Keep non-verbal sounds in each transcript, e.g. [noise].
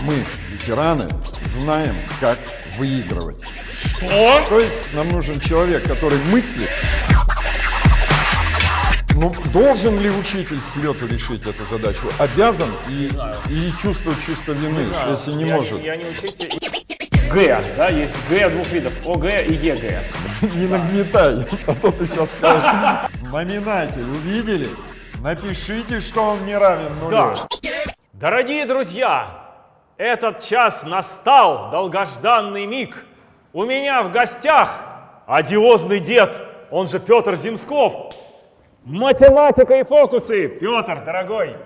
Мы, ветераны, знаем, как выигрывать. Что? То есть нам нужен человек, который мыслит. Ну, должен ли учитель с лету решить эту задачу? Обязан и, и чувствует чувство вины, если не я, может. Я не учитель. Г, да, есть Г двух видов, ОГЭ и ЕГЭ. [laughs] Не нагнетай, а то ты сейчас скажешь. Знаменатель увидели? Напишите, что он не равен нулю. Да. Дорогие друзья, этот час настал, долгожданный миг. У меня в гостях одиозный дед, он же Петр Земсков. Математика и фокусы. Петр, дорогой,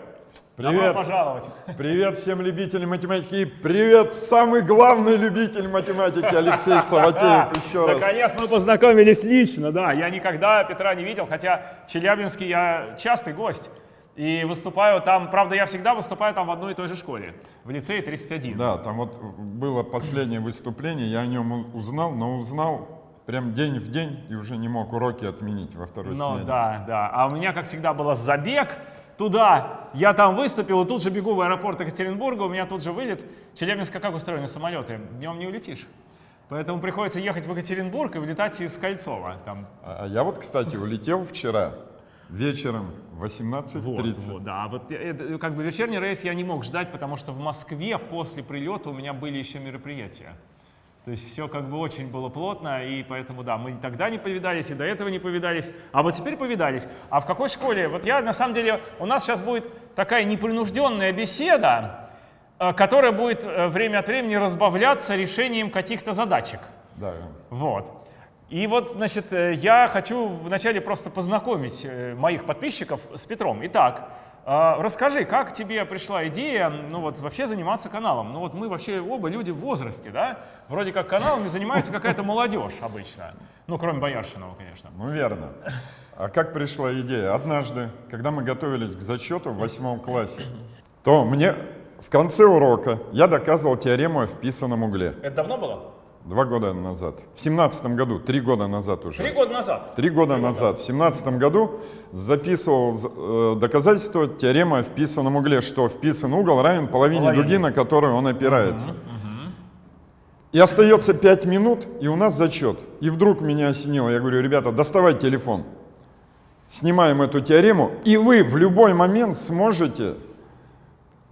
добро Привет. пожаловать. Привет всем любителям математики привет самый главный любитель математики Алексей Саватеев [laughs] еще раз. Наконец мы познакомились лично, да. Я никогда Петра не видел, хотя в Челябинске я частый гость. И выступаю там, правда, я всегда выступаю там в одной и той же школе, в лицее 31. Да, там вот было последнее выступление, я о нем узнал, но узнал прям день в день и уже не мог уроки отменить во второй Ну смене. да, да. А у меня, как всегда, был забег туда. Я там выступил, и тут же бегу в аэропорт Екатеринбурга, у меня тут же вылет. Челябинска как устроены самолеты? Днем не улетишь. Поэтому приходится ехать в Екатеринбург и вылетать из Кольцова. Там А а я вот, кстати, улетел вчера вечером в 18.30. Вот, вот, да, вот э, это, как бы вечерний рейс я не мог ждать, потому что в Москве после прилета у меня были еще мероприятия. То есть все как бы очень было плотно, и поэтому, да, мы тогда не повидались, и до этого не повидались, а вот теперь повидались. А в какой школе? Вот я, на самом деле, у нас сейчас будет такая непринужденная беседа, э, которая будет э, время от времени разбавляться решением каких-то задачек. Да. Вот. И вот, значит, э, я хочу вначале просто познакомить моих подписчиков с Петром. Итак, расскажи, как тебе пришла идея, ну вот, вообще заниматься каналом? Ну вот мы вообще оба люди в возрасте, да? Вроде как каналами занимается какая-то молодежь обычно. Ну, кроме Бояршинова, конечно. Ну, верно. А как пришла идея? Однажды, когда мы готовились к зачету в восьмом классе, то мне в конце урока я доказывал теорему о вписанном угле. Это давно было? Два года назад. В семнадцатом году, три года назад уже. Три года назад. Три года назад, в семнадцатом году, записывал э, доказательство теоремы о вписанном угле, что вписан угол равен половине Половине. дуги, на которую он опирается. И остается пять минут, и у нас зачет. И вдруг меня осенило. Я говорю, ребята, доставай телефон. Снимаем эту теорему, и вы в любой момент сможете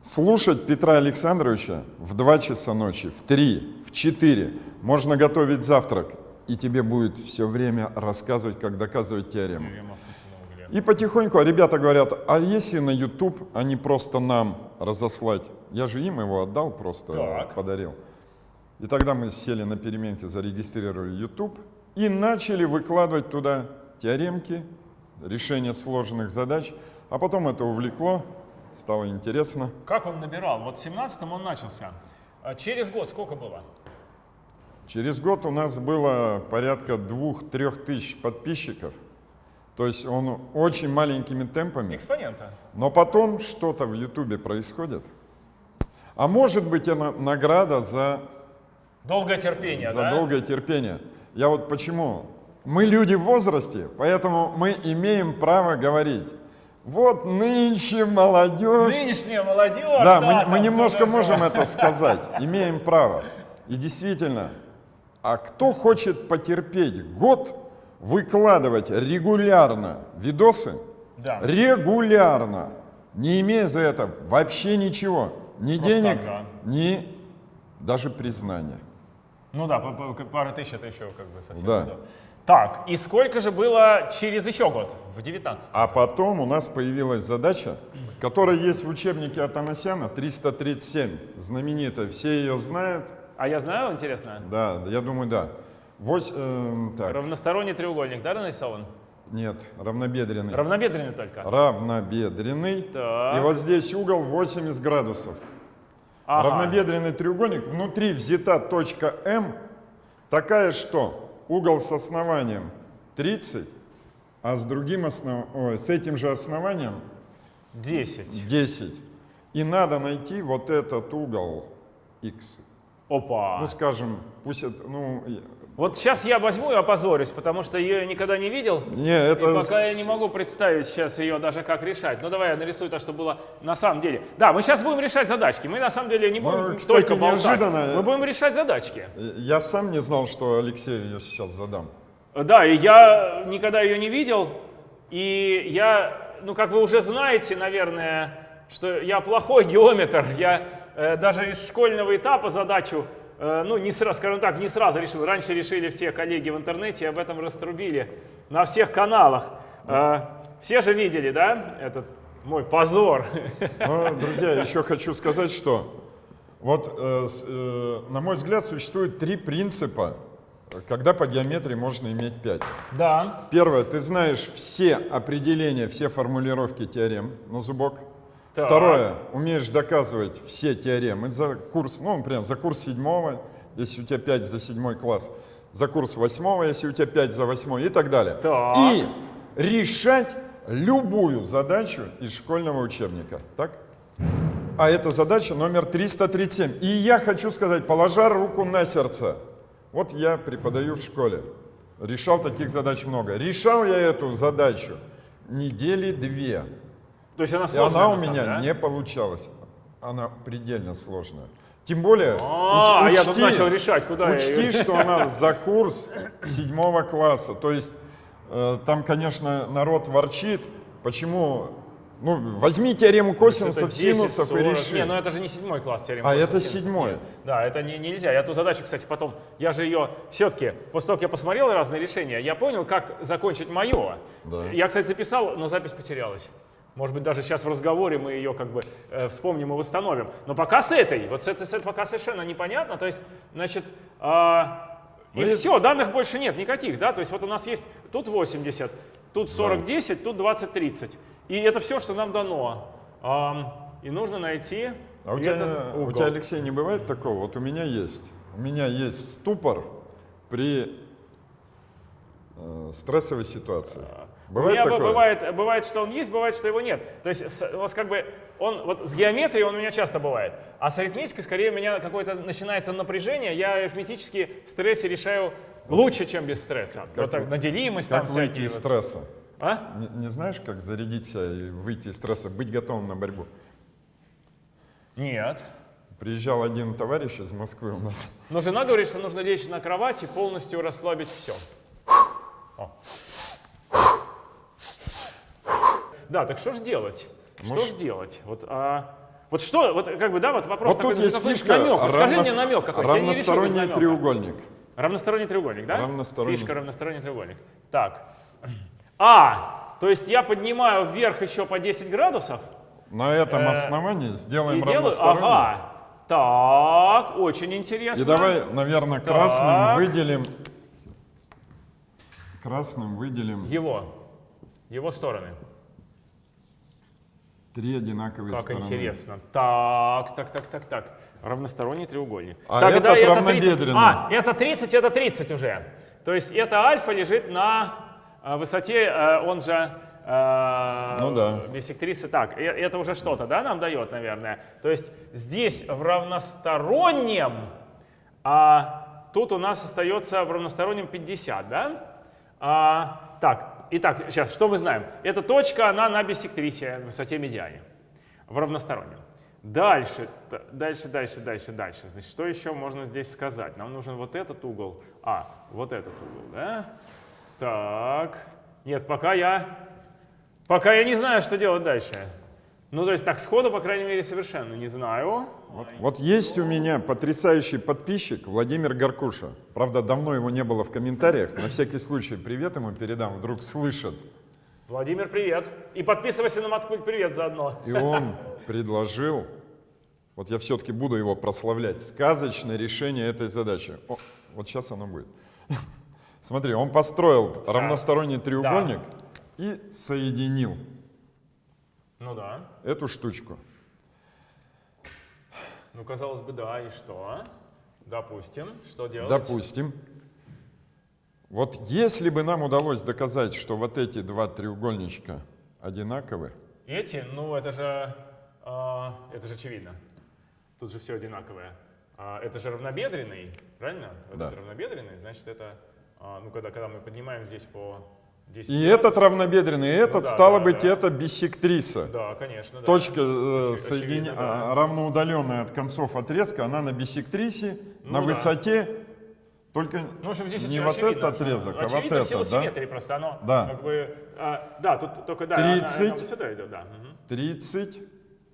слушать Петра Александровича в 2 часа ночи, в 3, в 4. Можно готовить завтрак, и тебе будет все время рассказывать, как доказывать теорему. И потихоньку а ребята говорят, а если на YouTube, а не просто нам разослать? Я же им его отдал, просто Так. подарил. И тогда мы сели на переменке, зарегистрировали YouTube и начали выкладывать туда теоремки, решения сложных задач. А потом это увлекло, стало интересно. Как он набирал? Вот в 17-м он начался. А через год сколько было? Через год у нас было порядка двух-трех тысяч подписчиков. То есть он очень маленькими темпами. Экспонента. Но потом что-то в Ютубе происходит. А может быть, это награда за, Долгое терпение, за да? долгое терпение. Я вот почему? Мы люди в возрасте, поэтому мы имеем право говорить. Вот нынче молодежь. Нынешняя молодежь. Да, мы, мы там, немножко можем это сказать, имеем право. И действительно, а кто хочет потерпеть год, выкладывать регулярно видосы, Да. регулярно, не имея за это вообще ничего, ни Просто денег, так, да. ни даже признания. Ну да, пара тысяч это еще как бы совсем. Да. то. Так, и сколько же было через еще год, в 19 А потом у нас появилась задача, которая есть в учебнике Атанасяна, 337, знаменитая, все ее знают. А я знаю, интересно, Да, я думаю, да. Вось, эм, так, равносторонний треугольник, да, нарисован? нет, равнобедренный. Равнобедренный только. Равнобедренный. Так. И вот здесь угол 80 градусов. Ага. Равнобедренный треугольник, внутри взята точка М, такая, что угол с основанием 30, а с другим основ... Ой, с этим же основанием 10. 10. И надо найти вот этот угол X. Опа. Ну, скажем, пусть это, ну, Вот сейчас я возьму и опозорюсь, потому что ее я никогда не видел. Не, это... И пока я не могу представить сейчас ее даже как решать. Ну давай я нарисую то, что было на самом деле. Да, мы сейчас будем решать задачки. Мы на самом деле не Ну, будем кстати, только болтать. неожиданно. Мы будем решать задачки. Я сам не знал, что Алексею ее сейчас задам. Да, и я никогда ее не видел. И я, ну как вы уже знаете, наверное, что я плохой геометр. Я э, даже из школьного этапа задачу, ну не сразу, скажем так, не сразу решил. Раньше решили все коллеги в интернете, об этом раструбили на всех каналах. Э, все же видели, да, этот мой позор. Но, друзья, еще хочу сказать, что вот, э, э, на мой взгляд, существует три принципа, когда по геометрии можно иметь 5. Да. Первое, ты знаешь все определения, все формулировки теорем на зубок. Так. Второе, умеешь доказывать все теоремы за курс, ну, например, за курс седьмого, если у тебя 5 за седьмой класс, за курс восьмого, если у тебя 5 за восьмой и так далее. Так. И решать любую задачу из школьного учебника. Так? А это задача номер 337. И я хочу сказать, положа руку на сердце, вот я преподаю в школе, решал таких задач много. Решал я эту задачу недели две. То есть она И сложная. она у самом меня деле, а? не получалась. Она предельно сложная. Тем более, А, уч- я тут начал решать, куда я учти, её- что она за курс седьмого класса. То есть э, там, конечно, народ ворчит, почему... Ну, возьми теорему косинусов, 10, синусов и 40. реши. Не, ну это же не седьмой класс теорема. А это синуса. седьмой. Нет. Да, это не, нельзя. Я ту задачу, кстати, потом, я же ее все-таки, после того, как я посмотрел разные решения, я понял, как закончить мое. Да. Я, кстати, записал, но запись потерялась. Может быть, даже сейчас в разговоре мы ее как бы э, вспомним и восстановим. Но пока с этой, вот с этой, с этой пока совершенно непонятно. То есть, значит, а, и и- все, данных больше нет никаких, да? То есть вот у нас есть тут 80, тут 40-10, тут 20-30. И это все, что нам дано. Ам, и нужно найти А у тебя, этот у угол. тебя, Алексей, не бывает такого? Вот у меня есть. У меня есть ступор при э, стрессовой ситуации. У Бывает меня такое? бывает, бывает, что он есть, бывает, что его нет. То есть с- у вас как бы он вот с геометрией он у меня часто бывает, а с арифметикой скорее у меня какое-то начинается напряжение. Я арифметически в стрессе решаю лучше, чем без стресса. вот так, вы- на делимость там Как выйти из вот. стресса? А? Не, не знаешь, как зарядить себя и выйти из стресса, быть готовым на борьбу? Нет. Приезжал один товарищ из Москвы у нас. Но жена говорит, что нужно лечь на кровати, полностью расслабить все. Да, так что же делать? Что Может- же делать? Вот, а, вот что, вот как бы, да, вот вопрос Вот такой, тут есть фишка. намек. Вот скажи мне намек какой-то. Равносторонний намека. треугольник. Равносторонний треугольник, да? Равносторонний. Фишка равносторонний треугольник. Так. А, то есть я поднимаю вверх еще по 10 градусов На этом Э, основании сделаем делаю... равносторонний. Ага. Так, очень интересно. И давай, наверное, Так. красным выделим. Красным выделим Его. Его стороны. Три одинаковые Как стороны. интересно. Так, так, так, так, так. Равносторонний треугольник. А Тогда этот это 30. равнобедренный. А, это 30, это 30 уже. То есть это альфа лежит на э, высоте, э, он же э, Ну да. биссектрисы. Так, это уже что-то, да, нам дает, наверное. То есть здесь в равностороннем, а тут у нас остается в равностороннем 50, да? А, так, итак, сейчас, что мы знаем? Эта точка, она на биссектрисе, высоте медиане, в равностороннем. Дальше, дальше, дальше, дальше, дальше. Значит, что еще можно здесь сказать? Нам нужен вот этот угол. А, вот этот угол, да? Так. Нет, пока я, пока я не знаю, что делать дальше. Ну, то есть так сходу, по крайней мере, совершенно не знаю. Вот есть у меня потрясающий подписчик Владимир Горкуша. Правда, давно его не было в комментариях. На всякий случай привет ему передам, вдруг слышит. Владимир, привет. И подписывайся на Маткульт привет заодно. И он предложил, вот я все-таки буду его прославлять, сказочное решение этой задачи. О, вот сейчас оно будет. Смотри, он построил равносторонний треугольник и соединил Ну да. эту штучку. Ну, казалось бы, да, и что? Допустим, что делать? Допустим. Вот если бы нам удалось доказать, что вот эти два треугольничка одинаковы, Эти, ну это же, а, это же очевидно. Тут же все одинаковое. а, это же равнобедренный, правильно? Вот Да. это равнобедренный, значит это, а, ну когда, когда мы поднимаем здесь по 10 И этот равнобедренный, и этот, да, стало да, быть, да. это биссектриса. Да, конечно. да. Точка э, соединя- да. а, равноудаленная от концов отрезка, она на биссектрисе, на Ну да. высоте, только Ну, в общем, здесь не вот очевидно, этот отрезок, а вот сила да? просто, оно Да. как бы, а, да, тут только, да, она- она 30. вот сюда идет, да. мгм. 30,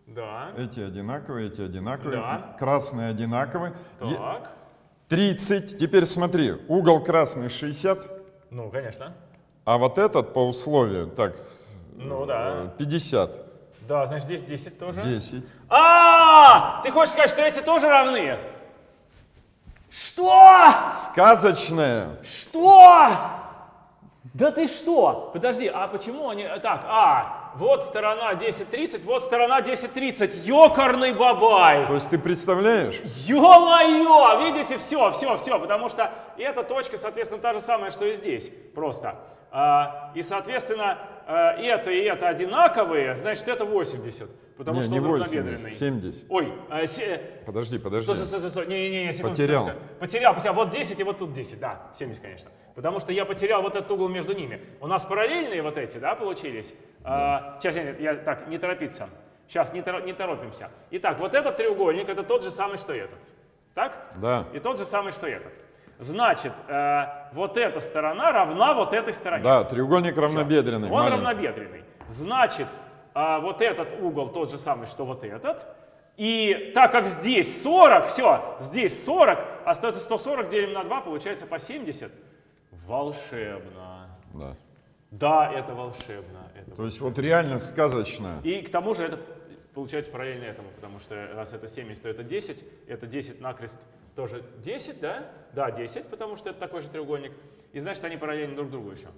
Да, эти одинаковые, эти одинаковые, Да. красные одинаковые. Так, 30, теперь смотри, угол красный 60, ну, конечно. А вот этот по условию, так, Ну да. э, 50, Да, значит, здесь 10 тоже. 10. А, ты хочешь сказать, что эти тоже равны? Что? Сказочная. Что? Да ты что? Подожди, а почему они... Так, а, вот сторона 10.30, вот сторона 10.30. Ёкарный бабай! То есть ты представляешь? Ё-моё! Видите, все, все, все, потому что эта точка, соответственно, та же самая, что и здесь, просто. А, и, соответственно, а, это и это одинаковые, значит, это 80, потому не, что не он 80, равнобедренный. 70. Ой, а, се- Подожди, подожди. Стой, стой, стой, стой, не-не-не, секунду. Потерял. секунду. Потерял, потерял. Вот 10 и вот тут 10, да, 70, конечно. Потому что я потерял вот этот угол между ними. У нас параллельные вот эти, да, получились? А, сейчас, я, я, так, не торопиться. Сейчас, не, торо- не торопимся. Итак, вот этот треугольник, это тот же самый, что этот. Так? Да. И тот же самый, что этот. Значит, э, вот эта сторона равна вот этой стороне. Да, треугольник равнобедренный. Он маленький. равнобедренный. Значит, а, вот этот угол тот же самый, что вот этот. И так как здесь 40, все, здесь 40, остается 140, делим на 2, получается по 70. Волшебно. Да. Да, это волшебно. Это То есть вот реально сказочная. и к тому же это получается параллельно этому, потому что раз это 70, то это 10, это 10 накрест тоже 10, да? Да, 10, потому что это такой же треугольник. И значит, они параллельны друг другу еще.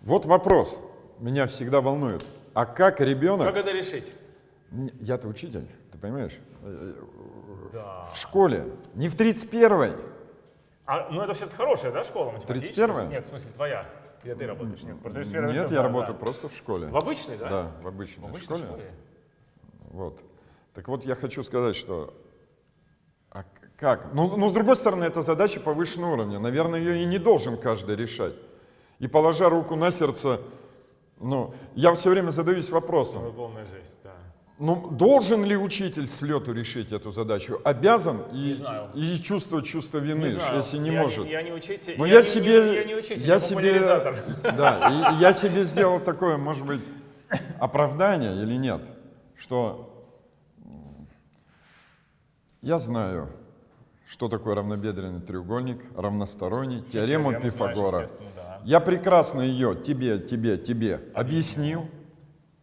Вот вопрос. Меня всегда волнует. А как ребенок... Как это решить? Я-то учитель, ты понимаешь? Э, Да. В школе. Не в 31-й. А, ну это все-таки хорошая, да, школа математическая? 31-я? Нет, в смысле твоя. Где ты работаешь? Нет, про 31-ю всё Нет, я работаю да. просто в школе. В обычной, да? Да, в обычной, В обычной школе. школе. Вот. Так вот, я хочу сказать, что... А как? Ну, ну, с другой стороны, это задача повышенного уровня. Наверное, ее и не должен каждый решать. И положа руку на сердце, ну, я все время задаюсь вопросом, Ну, жесть, да. ну, должен ли учитель с лету решить эту задачу? Обязан и, знаю. и чувствовать чувство вины, Не знаю, если не я, может. Я не учитель. Ну, я, я, не- себе, не- я не учитель, я я себе, да, и, и я себе сделал такое, может быть, оправдание или нет, что я знаю, что такое равнобедренный треугольник, равносторонний, теорему Теорему Пифагора. да. Я прекрасно ее тебе, тебе, тебе объяснил,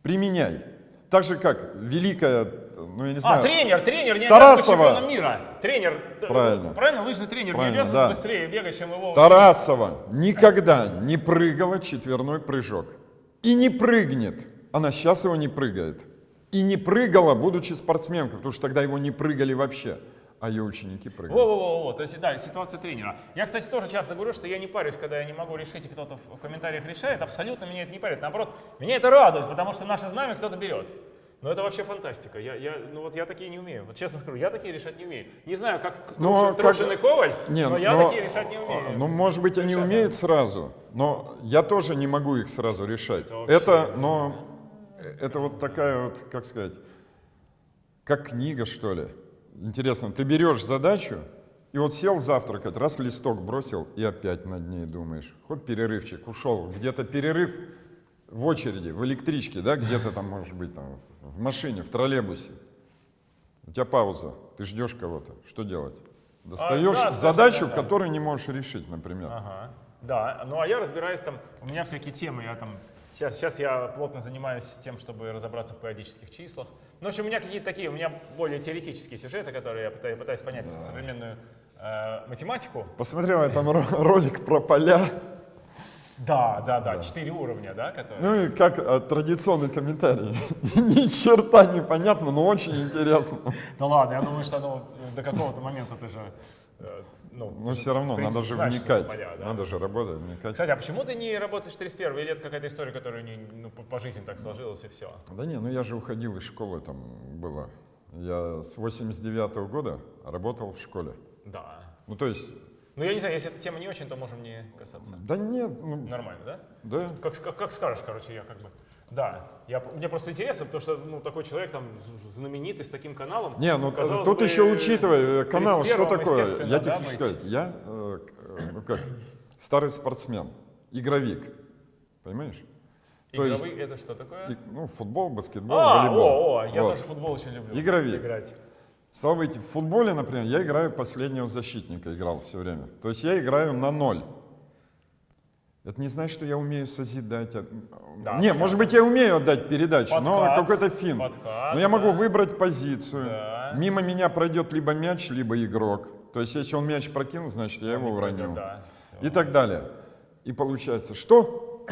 применяй. Так же, как великая, ну я не А, знаю, тренер, тренер, не Тарасова. мира. Тренер, д- Правильно. правильно, лыжный тренер Правильно, не да. быстрее бегать, чем его. Тарасова никогда не прыгала четверной прыжок. И не прыгнет. Она сейчас его не прыгает. И не прыгала, будучи спортсменкой, потому что тогда его не прыгали вообще. А ее ученики прыгали. Во-во-во, то есть, да, ситуация тренера. Я, кстати, тоже часто говорю, что я не парюсь, когда я не могу решить, и кто-то в комментариях решает. Абсолютно меня это не парит. Наоборот, меня это радует, потому что наше знамя кто-то берет. Но это вообще фантастика. Я, я, ну вот я такие не умею. Вот честно скажу, я такие решать не умею. Не знаю, как Но Трушин, как- Трушин и Коваль, Не, но я но- такие решать не умею. Ну, может быть, они Решать, умеют сразу, но я тоже не могу их сразу решать. Это вообще, Это, да. но это вот такая вот, как сказать, как книга, что ли. Интересно, ты берешь задачу, и вот сел завтракать, раз листок бросил, и опять над ней думаешь. Хоть перерывчик, ушел, где-то перерыв в очереди, в электричке, да, где-то там, может быть, там, в машине, в троллейбусе. У тебя пауза, ты ждешь кого-то. Что делать? Достаешь да, задачу, совершенно, да. которую не можешь решить, например. Ага, да. Ну а я разбираюсь там, у меня всякие темы, я там, сейчас, сейчас я плотно занимаюсь тем, чтобы разобраться в периодических числах. Ну, в общем, у меня какие-то такие, у меня более теоретические сюжеты, которые я пытаюсь, пытаюсь понять современную э, математику. Посмотрел я там ро- ролик про поля. Да, да, да, четыре уровня, да, которые... Ну и как э, традиционный комментарий. [laughs] Ни черта не понятно, но очень интересно. Да ладно, я думаю, что оно э, до какого-то момента ты же, ну, же, все равно принципе, надо же знаешь, вникать. это поля, да. Надо же работать, вникать. Кстати, а почему ты не работаешь в 31 или это какая-то история, которая не, ну, по, по жизни так сложилась и все? Да не, ну я же уходил из школы, там было Я с 89 года работал в школе. Да. Ну, то есть, Ну, я не знаю, если эта тема не очень, то можем не касаться. да нет, ну, Нормально, да? да. Как, как, как скажешь, короче, я как бы. Да, я, мне просто интересно, потому что ну, такой человек там знаменитый с таким каналом. Не, ну казалось тут бы, еще учитывая, э, канал, что 31-м, такое? Я да, хочу сказать, я, э, э, ну как, старый спортсмен, игровик, понимаешь? То есть, Игровый это что такое? и- ну, футбол, баскетбол, а, волейбол. о, о, я Вот. тоже футбол очень люблю. Игровик. Играть. Стало быть, в футболе, например, я играю последнего защитника, играл все время. То есть я играю на ноль. Это не значит, что я умею созидать. Да, не, может быть, я умею отдать передачу, но Подкат, какой-то фин. подкат, но я могу да. выбрать позицию. Да. Мимо меня пройдет либо мяч, либо игрок. То есть, если он мяч прокинул, значит, я его уронил. Да. И так далее. И получается, что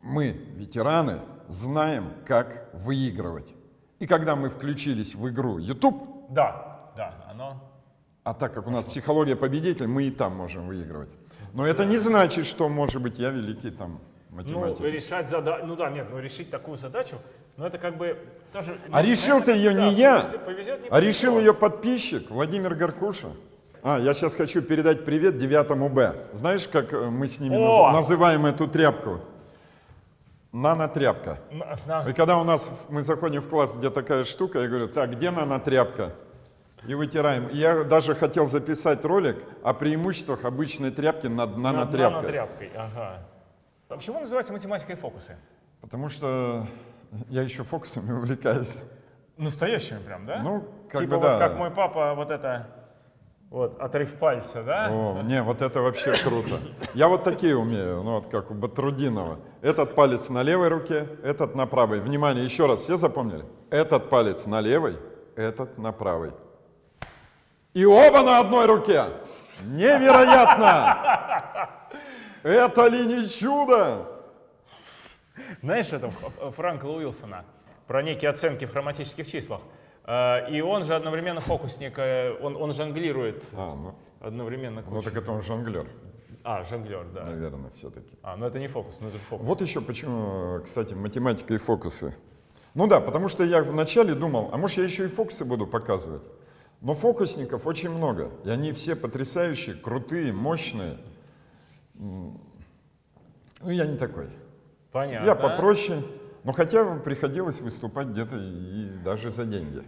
мы, ветераны, знаем, как выигрывать. И когда мы включились в игру YouTube, Да, да, оно. а так как у нас психология победителя, мы и там можем выигрывать. Но это не значит, что, может быть, я великий там Ну, математик. решать задачу. Ну да, нет, ну решить такую задачу, ну это как бы тоже. А ну, решил-то это- ее да, не я, повезет- повезет, не а решил ее подписчик Владимир Горкуша. А, я сейчас хочу передать привет девятому Б. Знаешь, как э, мы с ними О! наз- называем эту тряпку? Нанотряпка. На- на- И когда у нас, мы заходим в класс, где такая штука, я говорю, так, где нанотряпка? И вытираем. Я даже хотел записать ролик о преимуществах обычной тряпки над над нанотряпкой. нанотряпкой, ага. А почему называется математикой фокусы? Потому что я еще фокусами увлекаюсь. Настоящими прям, да? Ну, как типа бы вот да. как мой папа вот это, вот, отрыв пальца, да? О, не, вот это вообще круто. Я вот такие умею, ну вот как у Батрудинова. Этот палец на левой руке, этот на правой. Внимание, еще раз, все запомнили? Этот палец на левой, этот на правой. И оба на одной руке. Невероятно! Это ли не чудо? Знаешь, это Ф- Франкла Уилсона про некие оценки в хроматических числах. Э, И он же одновременно фокусник, э, он, он жонглирует А, ну, одновременно ну кучу. так это он жонглер, А, жонглер, да. наверное, все-таки. А, ну это не фокус, ну это фокус. Вот еще почему, кстати, математика и фокусы. Ну да, потому что я вначале думал, а может я еще и фокусы буду показывать. Но фокусников очень много, и они все потрясающие, крутые, мощные. Ну я не такой. Понятно. Я попроще, но хотя бы приходилось выступать где-то и даже за деньги.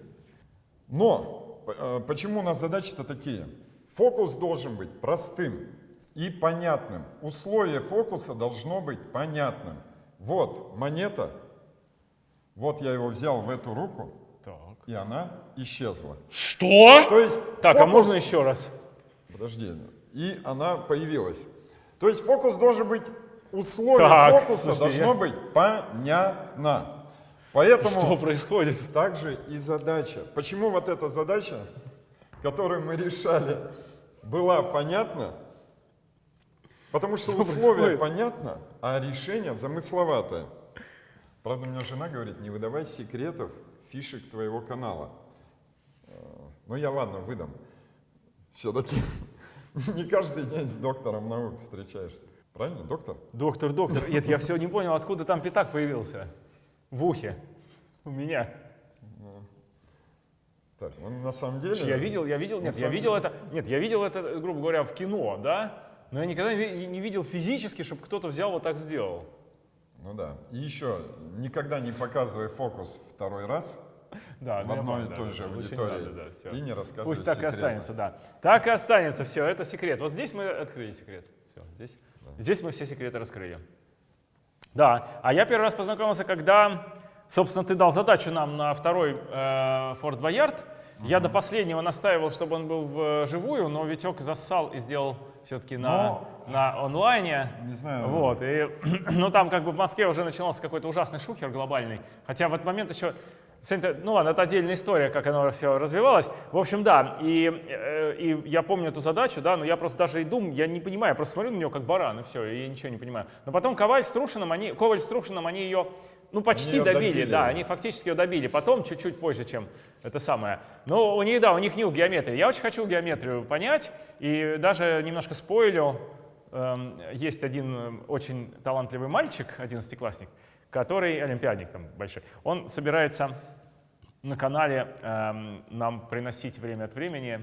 Но э, почему у нас задачи-то такие? Фокус должен быть простым и понятным. Условие фокуса должно быть понятным. Вот монета, вот я его взял в эту руку. И она исчезла. Что? То есть Так, а фокус- можно еще раз? Подожди, и она появилась. То есть фокус должен быть, условие Так, фокуса слушайте, должно я- быть понятно. Поэтому Что происходит? также и задача. Почему вот эта задача, которую мы решали, была понятна? Потому что Что условие происходит? понятно, а решение замысловатое. Правда, у меня жена говорит, не выдавай секретов, фишек твоего канала. Э, Ну я ладно, выдам. Все-таки [laughs] не каждый день с доктором наук встречаешься. Правильно, доктор? Доктор, доктор. Нет, я все не понял, откуда там пятак появился. В ухе. У меня. Так, ну на самом деле... Я видел, я видел, нет, я видел это, нет, я видел это, грубо говоря, в кино, да, но я никогда не видел физически, чтобы кто-то взял вот так сделал. Ну да. И еще, никогда не показывай фокус второй раз Да, в ну я одной и той да, же да, аудитории надо, да, всё. и не рассказывай Пусть так и секреты. останется, да. Так и останется, все, это секрет. Вот здесь мы открыли секрет. Все, здесь, здесь мы все секреты раскрыли. Да, а я первый раз познакомился, когда, собственно, ты дал задачу нам на второй э, Форт Боярд. Я до последнего настаивал, чтобы он был вживую, но Витек зассал и сделал все-таки на, на онлайне. Не знаю. Вот, и, [clears throat] ну там как бы в Москве уже начинался какой-то ужасный шухер глобальный. Хотя в этот момент еще, ну ладно, это отдельная история, как оно все развивалось. В общем, да, и, э, и я помню эту задачу, да, но я просто даже и думаю, я не понимаю, я просто смотрю на нее как баран, и все, и я ничего не понимаю. Но потом Коваль с Трушиным, они, Коваль с Трушиным, они ее, ну почти добили, добили, да, они фактически ее добили. Потом, чуть-чуть позже, чем это самое. Но у них, да, у них нюх геометрии. Я очень хочу геометрию понять, и даже немножко спойлю, эм, есть один эм, очень талантливый мальчик, одиннадцатиклассник, который, олимпиадник там большой, он собирается на канале эм, нам приносить время от времени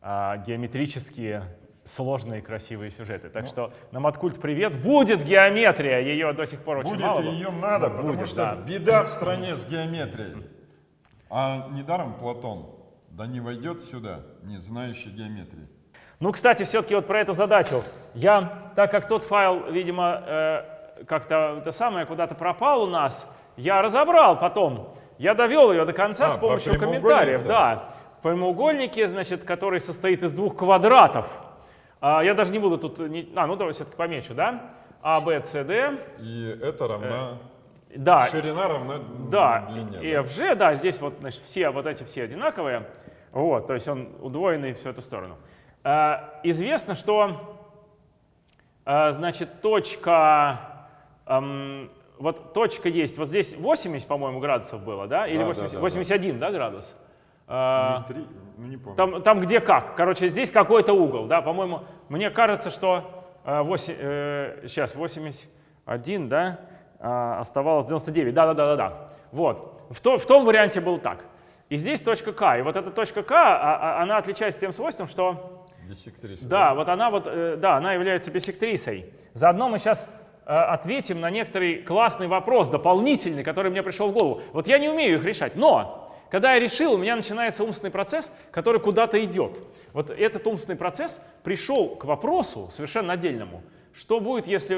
э, геометрические сложные красивые сюжеты. Так Ну. что на Маткульт привет. Будет геометрия, ее до сих пор очень Будет, мало. было. ее надо, Но потому будет, что да. беда в стране с геометрией. А недаром Платон, да не войдет сюда, не знающий геометрии. Ну, кстати, все-таки вот про эту задачу. Я, так как тот файл, видимо, э, как-то это самое куда-то пропал у нас, я разобрал потом. Я довел ее до конца А, с помощью комментариев. Да. Прямоугольники, значит, который состоит из двух квадратов. А, я даже не буду тут... не- А, ну давай все-таки помечу, да? А, Б, С, Д. И это равна... Да, Ширина равна Да, длине. и FG, да, здесь вот, значит, все вот эти все одинаковые. Вот, то есть он удвоенный в всю эту сторону. А, известно, что, а, значит, точка, вот точка есть, вот здесь 80, по-моему, градусов было, да? Или Да, да, 80 да, да. 81, да, градус? А, три, ну не помню. там, там где как. Короче, здесь какой-то угол, да, по-моему, мне кажется, что э, 8, э, сейчас 81, да, а, оставалось 99, да-да-да-да-да. Вот, в, то- в том варианте был так. И здесь точка К, и вот эта точка К, а- а- она отличается тем свойством, что, Биссектриса. да, вот она вот, э, да, она является биссектрисой. Заодно мы сейчас ответим на некоторый классный вопрос, дополнительный, который мне пришел в голову. Вот я не умею их решать, но когда я решил, у меня начинается умственный процесс, который куда-то идет. Вот этот умственный процесс пришел к вопросу совершенно отдельному. Что будет, если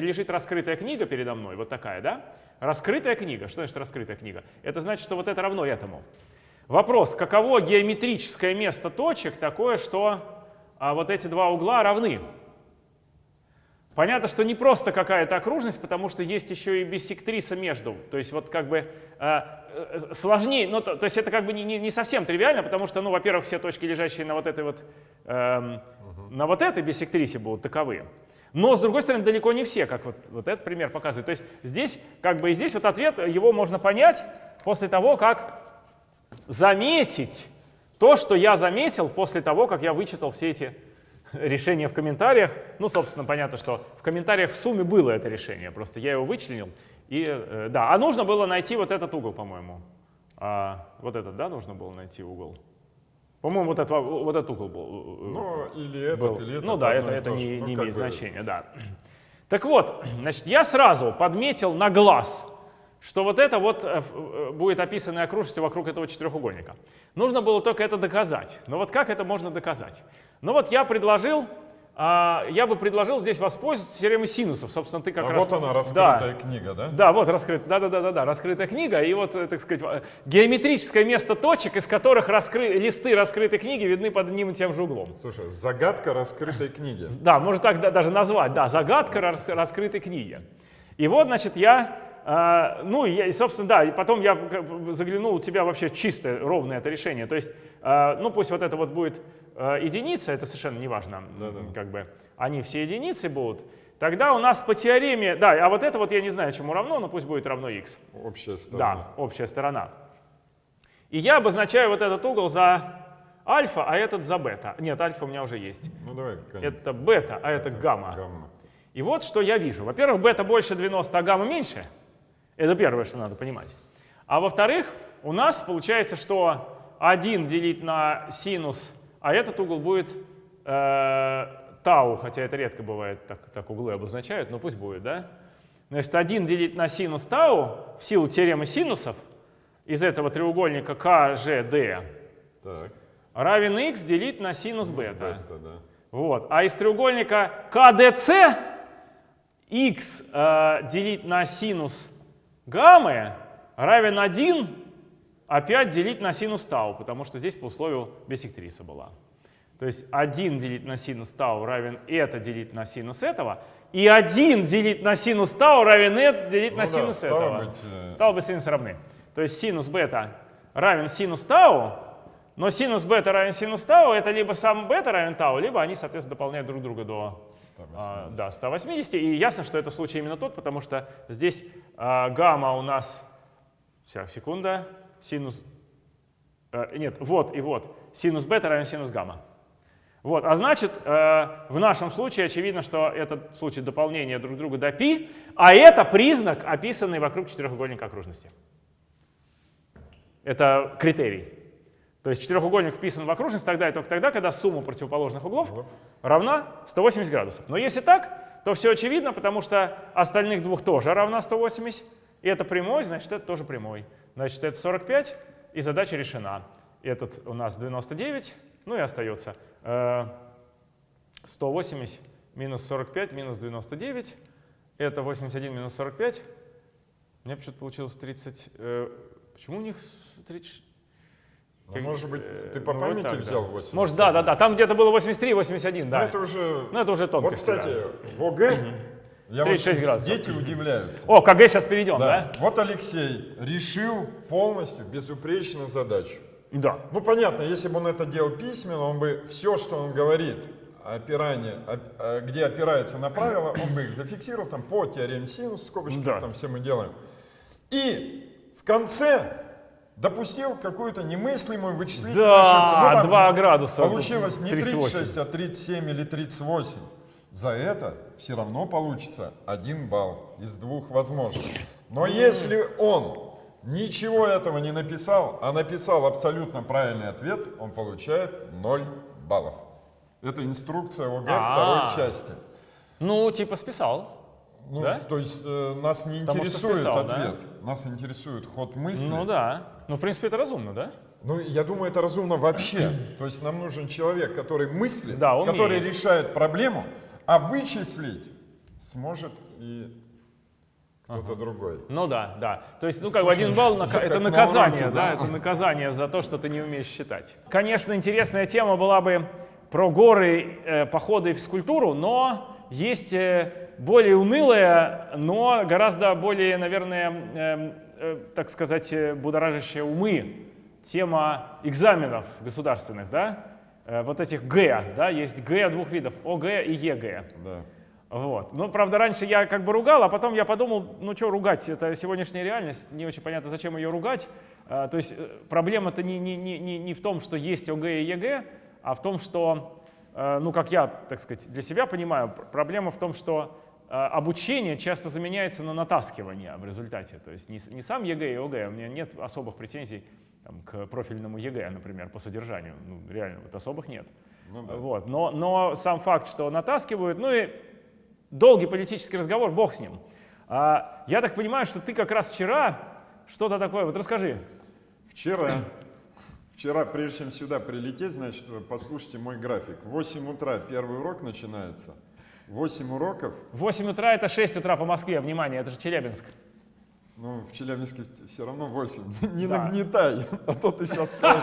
лежит раскрытая книга передо мной, вот такая, да? Раскрытая книга. Что значит раскрытая книга? Это значит, что вот это равно этому. Вопрос, каково геометрическое место точек такое, что а, вот эти два угла равны? Понятно, что не просто какая-то окружность, потому что есть еще и биссектриса между. То есть вот как бы э, э, сложнее, ну, то, то есть это как бы не, не- не совсем тривиально, потому что, ну, во-первых, все точки, лежащие на вот этой вот, эм, на вот этой биссектрисе будут таковы. Но, с другой стороны, далеко не все, как вот, вот этот пример показывает. То есть здесь, как бы и здесь вот ответ, его можно понять после того, как заметить то, что я заметил после того, как я вычитал все эти решения в комментариях. Ну, собственно, понятно, что в комментариях в сумме было это решение, просто я его вычленил. И, э, да, а нужно было найти вот этот угол, по-моему. А, вот этот, да, нужно было найти угол? По-моему, вот, этот, вот этот угол был. э, Ну, или этот, был. или этот. Ну да, это, это не, Ну, не имеет значения, да. [clears throat] Так вот, [clears throat] значит, я сразу подметил на глаз, что вот это вот э, э, будет описанной окружностью вокруг этого четырехугольника. Нужно было только это доказать. Но вот как это можно доказать? Ну вот я предложил, а, я бы предложил здесь воспользоваться теоремой синусов. Собственно, ты как А раз... вот она, Да. раскрытая книга, да? Да, вот раскрыт, да, да, да, да, да, раскрытая книга, и вот, э, так сказать, э, геометрическое место точек, из которых раскры... листы раскрытой книги видны под одним и тем же углом. Слушай, загадка раскрытой книги. Да, можно так да- даже назвать, да, загадка рас- раскрытой книги. И вот, значит, я, э, ну, и, я, и, собственно, да, и потом я заглянул, у тебя вообще чистое, ровное это решение. То есть, э, ну, пусть вот это вот будет э, единица, это совершенно не важно, Да-да. как бы, они все единицы будут. Тогда у нас по теореме, да, а вот это вот я не знаю, чему равно, но пусть будет равно x. Общая сторона. Да, общая сторона. И я обозначаю вот этот угол за альфа, а этот за бета. Нет, альфа у меня уже есть. Ну давай, конь. Это бета, а это гамма. Гамма. И вот что я вижу. Во-первых, бета больше 90, а гамма меньше. Это первое, что надо понимать. А во-вторых, у нас получается, что 1 делить на синус, а этот угол будет э, тау, хотя это редко бывает, так, так углы обозначают, но пусть будет, да? Значит, 1 делить на синус тау в силу теоремы синусов из этого треугольника КЖД Так. равен x делить на синус бета. Бета, да. Вот. А из треугольника КДЦ x э, делить на синус гаммы равен 1 опять делить на синус тау, потому что здесь по условию биссектриса была. То есть 1 делить на синус тау равен это делить на синус этого, и 1 делить на синус тау равен это делить Ну на да, синус стало этого. быть, э, Стало бы синусы равны. То есть синус бета равен синус тау, но синус бета равен синус тау, это либо сам бета равен тау, либо они, соответственно, дополняют друг друга до 180. а, да, 180. И ясно, что это случай именно тот, потому что здесь а, гамма у нас... Сейчас, секунда. Синус... э, нет, вот и вот. Синус бета равен синус гамма. Вот, а значит, э, в нашем случае очевидно, что этот случай дополнения друг друга до π, а это признак, описанный вокруг четырехугольника окружности. Это критерий. То есть четырехугольник вписан в окружность тогда и только тогда, когда сумма противоположных углов равна 180 градусов. Но если так, то все очевидно, потому что остальных двух тоже равна 180. И это прямой, значит, это тоже прямой. Значит, это 45, и задача решена. Этот у нас 99, ну и остается э, 180 минус 45 минус 99. Это 81 минус 45. У меня почему-то получилось 30. э, почему у них 30? Ну, может быть, э, ты по ну, вот памяти так, взял да. 80? Может, да, да, да. Там где-то было 83, 81, да. Ну, это уже... Ну, это уже Вот, тонкости. кстати, да. в ОГЭ я вот- 36 градусов. дети удивляются. О, КГ сейчас перейдем, Да. да? Вот Алексей решил полностью, безупречно задачу. Да. Ну, понятно, если бы он это делал письменно, он бы все, что он говорит, опирание, оп- а, где опирается на правила, он бы их зафиксировал там по теореме синус, скобочки, Да. там все мы делаем. И в конце допустил какую-то немыслимую вычислительную Да, ошибку. Ну, там 2 градуса. Получилось не 38. 36, а 37 или 38. За это все равно получится один балл из двух возможных. Но если он ничего этого не написал, а написал абсолютно правильный ответ, он получает 0 баллов. Это инструкция ОГЭ А. второй части. Ну, типа списал. Ну, Да? То есть э, нас не Потому интересует списал, да? ответ, нас интересует ход мысли. Ну да. Ну, в принципе, это разумно, да? Ну, я думаю, это разумно вообще. То есть нам нужен человек, который мыслит, Да, умеет. который решает проблему, а вычислить сможет и кто-то другой. Ну да, да. То есть, ну как бы один балл [laughs] как это на наказание, уроке, да, да. это наказание за то, что ты не умеешь считать. Конечно, интересная тема была бы про горы, э, походы и физкультуру, но есть э, более унылая, но гораздо более, наверное, э, так сказать, э, будоражащая умы тема экзаменов государственных, да, Э, вот этих Г, да, есть Г двух видов, ОГЭ и ЕГЭ. Да. Вот. Ну, правда, раньше я как бы ругал, а потом я подумал, ну что ругать, это сегодняшняя реальность, не очень понятно, зачем ее ругать. А, то есть э, проблема-то не, не, не, не, в том, что есть ОГЭ и ЕГЭ, а в том, что, э, ну, как я, так сказать, для себя понимаю, пр- проблема в том, что э, обучение часто заменяется на натаскивание в результате. То есть не, не сам ЕГЭ и ОГЭ, у меня нет особых претензий там, к профильному ЕГЭ, например, по содержанию. Ну, реально, вот особых нет. Ну да. Вот. Но, но сам факт, что натаскивают, ну и долгий политический разговор, бог с ним. А, я так понимаю, что ты как раз вчера что-то такое, вот расскажи. Вчера, вчера, прежде чем сюда прилететь, значит, вы послушайте мой график. В 8 утра первый урок начинается. 8 уроков, В 8 утра это 6 утра по Москве, внимание, это же Челябинск. ну, в Челябинске все равно 8. [laughs] Не Да. нагнетай, а то ты сейчас скажешь,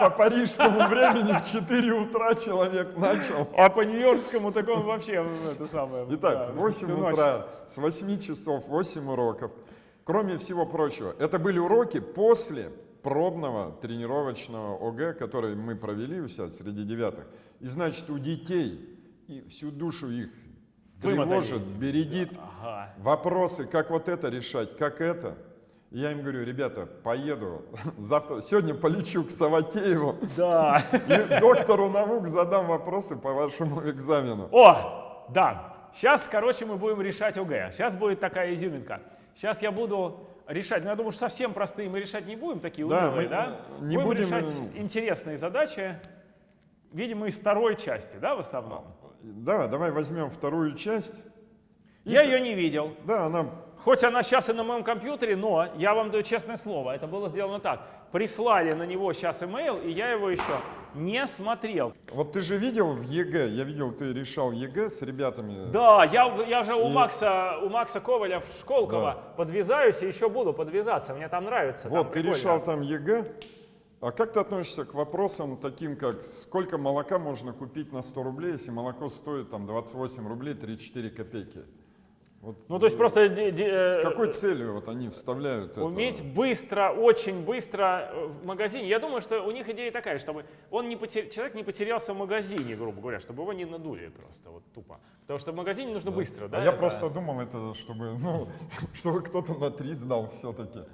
по парижскому времени в 4 утра человек начал. А по нью-йоркскому так он вообще ну, это самое. Итак, да, в 8 всю ночь. утра, с 8 часов, 8 уроков. Кроме всего прочего, это были уроки после пробного тренировочного ОГЭ, который мы провели у себя среди девятых. И значит, у детей и всю душу их тревожит, бередит Ага. вопросы, как вот это решать, как это. И я им говорю, ребята, поеду [laughs] завтра, сегодня полечу к Саватееву Да. и доктору наук задам вопросы по вашему экзамену. О, да. Сейчас, короче, мы будем решать ОГЭ. Сейчас будет такая изюминка. Сейчас я буду решать, ну я думаю, что совсем простые мы решать не будем, такие Да, унылые, мы, да? не будем, решать э, интересные задачи, видимо, из второй части, да, в основном? Да, давай возьмем вторую часть. И- Я ее не видел. Да, она Хоть она сейчас и на моем компьютере, но я вам даю честное слово, это было сделано так. Прислали на него сейчас имейл, и я его еще не смотрел. Вот ты же видел в ЕГЭ, я видел, ты решал ЕГЭ с ребятами. Да, я, я же у И- Макса, у Макса Коваля в Школково подвязаюсь и еще буду подвязаться. Мне там нравится. там вот, ты прикольно. решал там ЕГЭ. А как ты относишься к вопросам таким, как сколько молока можно купить на 100 рублей, если молоко стоит там 28 рублей 34 копейки? Вот, Ну, то есть просто де- де- с э, какой целью вот они вставляют это? Уметь быстро, очень быстро э, в магазине. Я думаю, что у них идея такая, чтобы он не потер... человек не потерялся в магазине, грубо говоря, чтобы его не надули просто вот тупо. Потому что в магазине нужно быстро, да? А я это- просто думал, это чтобы, [laughs] ну, чтобы кто-то на 3 сдал все-таки.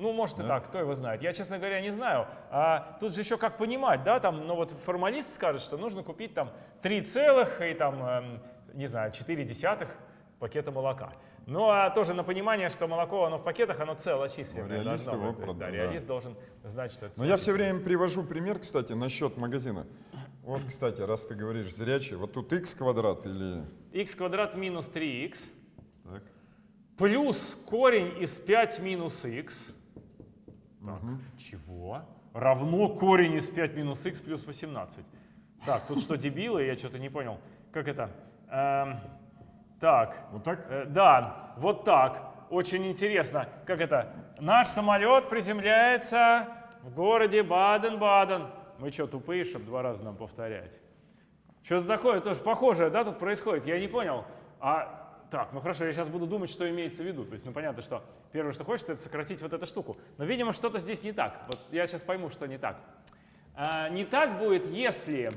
Ну, может и так, кто его знает. Я, честно говоря, не знаю. А тут же еще как понимать, да, там, ну вот формалист скажет, что нужно купить там 3 целых и там, эм, не знаю, 4 десятых пакета молока. Ну, а тоже на понимание, что молоко, оно в пакетах, оно целочисленное. Ну, реалист его быть. Есть, да, прода- да. реалист должен знать, что это Но я все время привожу пример, кстати, насчет магазина. Вот, кстати, раз ты говоришь зрячий, вот тут x квадрат или... x квадрат минус 3x Так. плюс корень из 5 минус x. Так, чего? Равно корень из 5 минус x плюс 18. Так, тут что, дебилы? Я что-то не понял. Как это? Эм, так, Вот так? Э, Да, вот так. Очень интересно. Как это? Наш самолет приземляется в городе Баден-Баден. Мы что, тупые, чтобы два раза нам повторять? Что-то такое тоже похожее, да, тут происходит? Я не понял. А так, ну хорошо, я сейчас буду думать, что имеется в виду. То есть, ну понятно, что первое, что хочется, это сократить вот эту штуку. Но, видимо, что-то здесь не так. Вот я сейчас пойму, что не так. А, не так будет, если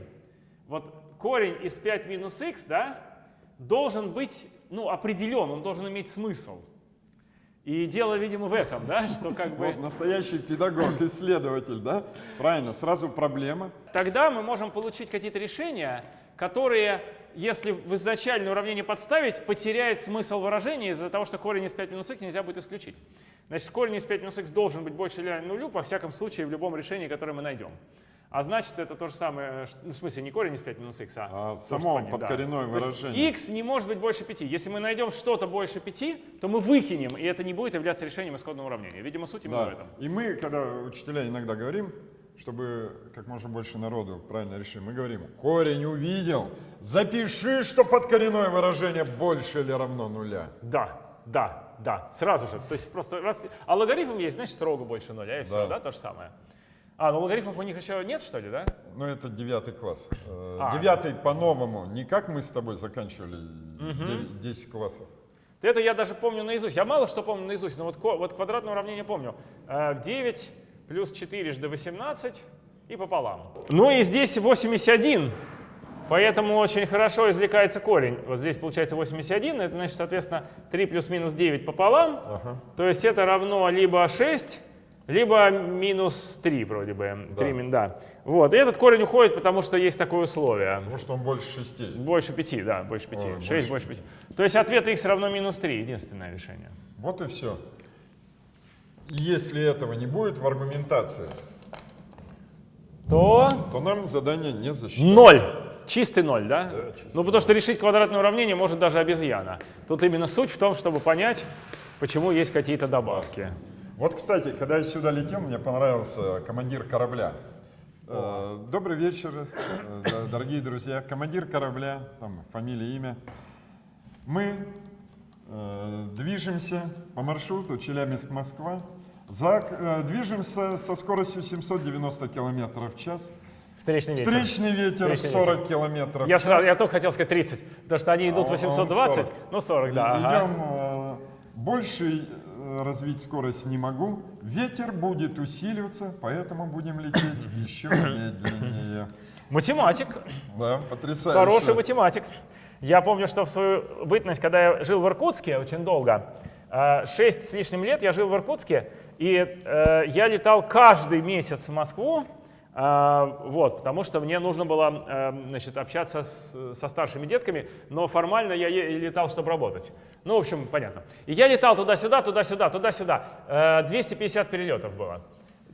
вот корень из 5 минус x, да, должен быть, ну, определен, он должен иметь смысл. И дело, видимо, в этом, да, что как бы... Вот настоящий педагог, исследователь, да? Правильно, сразу проблема. Тогда мы можем получить какие-то решения, которые, если в изначальное уравнение подставить, потеряет смысл выражения из-за того, что корень из 5 минус x нельзя будет исключить. Значит, корень из 5 минус x должен быть больше или равен нулю, во всяком случае, в любом решении, которое мы найдем. А значит, это то же самое, ну, в смысле, не корень из 5 минус x, а, А что само да. подкоренное есть выражение. x не может быть больше 5. Если мы найдем что-то больше 5, то мы выкинем, и это не будет являться решением исходного уравнения. Видимо, суть именно в Да. этом. И мы, когда учителя иногда говорим, чтобы как можно больше народу правильно решили, мы говорим, корень увидел, запиши, что подкоренное выражение больше или равно нуля. Да, да, да, сразу же. То есть просто раз... А логарифм есть, значит, строго больше нуля, и все, Да. да, то же самое. А, ну логарифмов у них еще нет, что ли, да? Ну, это девятый класс. Э, А. Девятый по-новому, не как мы с тобой заканчивали дев- 10 классов. Это я даже помню наизусть. Я мало что помню наизусть, но вот, вот квадратное уравнение помню. Э, 9 плюс 4 жды 18 и пополам. Ну и здесь 81, поэтому очень хорошо извлекается корень. Вот здесь получается 81, это значит, соответственно, 3 плюс минус 9 пополам. То есть это равно либо 6, либо минус 3 вроде бы. Да. 3 мин- да. Вот, и этот корень уходит, потому что есть такое условие. Потому что он больше шестей. Больше 5, да, больше 5. Ой, 6 больше 5. То есть ответ x равно минус 3, единственное решение. Вот и все. Если этого не будет в аргументации, То то нам задание не засчитают. ноль. Чистый ноль, да? Да, чистый ну, потому что решить квадратное уравнение может даже обезьяна. Тут именно суть в том, чтобы понять, почему есть какие-то добавки. Вот, кстати, когда я сюда летел, мне понравился командир корабля. Э, Добрый вечер, э, дорогие друзья. Командир корабля, там фамилия, имя. Мы э, движемся по маршруту Челябинск-Москва. За, э, движемся со скоростью 790 километров в час. Встречный ветер. Встречный ветер Встречный 40 километров Я, в час. сразу, я только хотел сказать 30, потому что они А идут он- 820, он 40. ну 40, да. И- ага. Идем, э, больше э, развить скорость не могу. Ветер будет усиливаться, поэтому будем лететь [coughs] еще медленнее. Математик, Да, потрясающе. хороший математик. Я помню, что в свою бытность, когда я жил в Иркутске очень долго, 6 с лишним лет я жил в Иркутске, и э, я летал каждый месяц в Москву, э, вот, потому что мне нужно было э, значит, общаться с- со старшими детками, но формально я летал, чтобы работать. Ну, в общем, понятно. И я летал туда-сюда, туда-сюда, туда-сюда. Э, 250 перелетов было.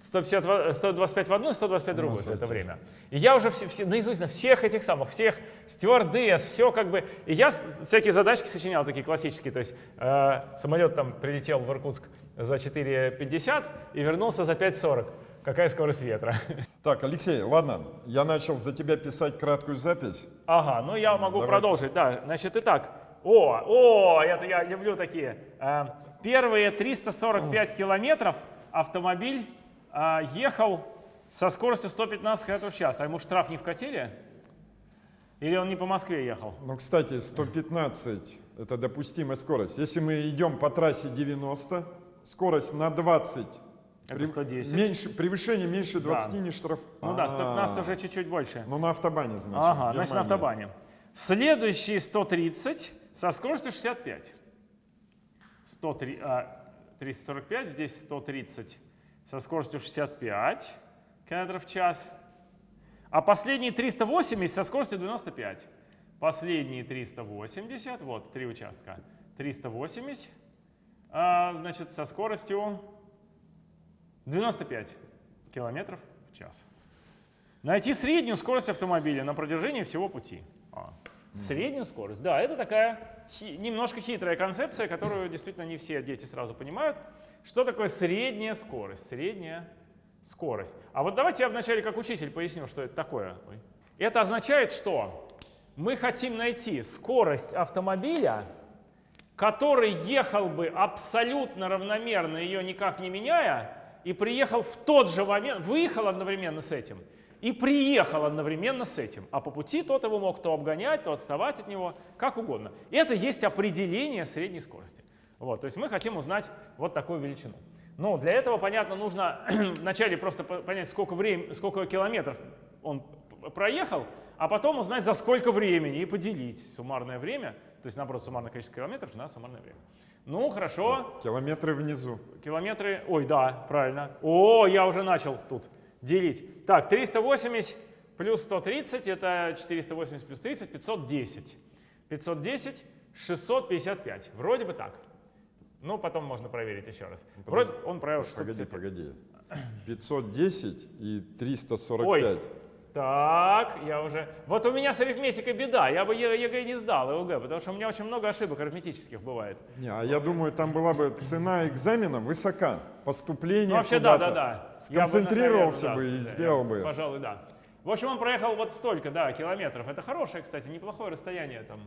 150, в- 125 в одну, 125 в другую за это время. И я уже все, все- наизусть на всех этих самых, всех стюардесс, все как бы. И я всякие задачки сочинял такие классические. То есть э, самолет там прилетел в Иркутск за 4,50 и вернулся за 5,40. Какая скорость ветра? [laughs] Так, Алексей, ладно, я начал за тебя писать краткую запись. Ага, ну я могу Давай. продолжить. Да, значит, итак. О, о, это я люблю такие. Э, Первые 345 километров автомобиль э, ехал со скоростью 115 км в час. А ему штраф не вкатили? Или он не по Москве ехал? Ну, кстати, 115 – это допустимая скорость. Если мы идем по трассе 90, скорость на 20, Это 110. меньше, превышение меньше 20 Да. не штраф. Ну да, 115 А, уже чуть-чуть больше. Ну, на автобане, значит. Ага, значит на автобане. Следующие 130 со скоростью 65. 103, а, 345, здесь 130 со скоростью 65 км в час. А последние 380 со скоростью 95. Последние 380, вот, три участка. 380, а, значит, со скоростью 95 километров в час. Найти среднюю скорость автомобиля на протяжении всего пути. А, среднюю скорость. Да, это такая хи- немножко хитрая концепция, которую действительно не все дети сразу понимают. Что такое средняя скорость? Средняя скорость. А вот давайте я вначале как учитель поясню, что это такое. Это означает, что мы хотим найти скорость автомобиля, который ехал бы абсолютно равномерно, ее никак не меняя, и приехал в тот же момент, выехал одновременно с этим, и приехал одновременно с этим. А по пути тот его мог то обгонять, то отставать от него, как угодно. Это есть определение средней скорости. Вот, то есть мы хотим узнать вот такую величину. Ну, для этого, понятно, нужно [clears throat] вначале просто по- понять, сколько, времени, сколько километров он проехал, а потом узнать, за сколько времени, и поделить суммарное время, то есть, наоборот, суммарное количество километров на суммарное время. Ну, хорошо, Километры внизу. Километры, ой, да, правильно. О, я уже начал тут делить. Так, 380 плюс 130, это 480 плюс 30, 510. 510, 655. Вроде бы так. Ну, потом можно проверить еще раз. Вроде он Погоди, 655. погоди. 510 и 345. Ой. Так, я уже... Вот у меня с арифметикой беда. Я бы ЕГЭ не сдал, и ОГЭ, потому что у меня очень много ошибок арифметических бывает. Не, а я думаю, там была бы цена экзамена высока. Поступление Ну, вообще, да, да, да. Я бы, Сконцентрировался наверное, бы и да, сделал я- бы. Пожалуй, да. В общем, он проехал вот столько, да, километров. Это хорошее, кстати, неплохое расстояние, там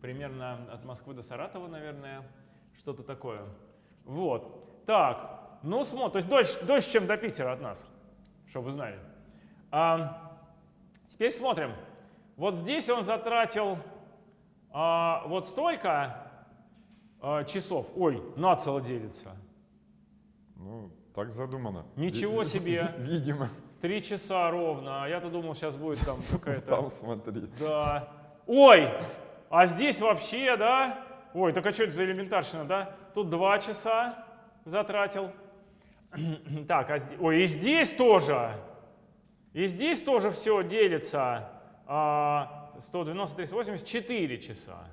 примерно от Москвы до Саратова, наверное, что-то такое. Вот. Так, ну смотри, то есть дольше, дольше, чем до Питера от нас, чтобы вы знали. А, теперь смотрим. Вот здесь он затратил а, вот столько а, часов. Ой, нацело делится. Ну, так задумано. Ничего себе. [laughs] Видимо. Три часа ровно. А я-то думал, сейчас будет там [laughs] какая-то... Там смотри. Да. Ой, а здесь вообще, да? Ой, так а что это за элементарщина, да? Тут два часа затратил. [clears throat] Так, а здесь... Ой, и здесь тоже. И здесь тоже все делится. А, 190, 380, 4 часа.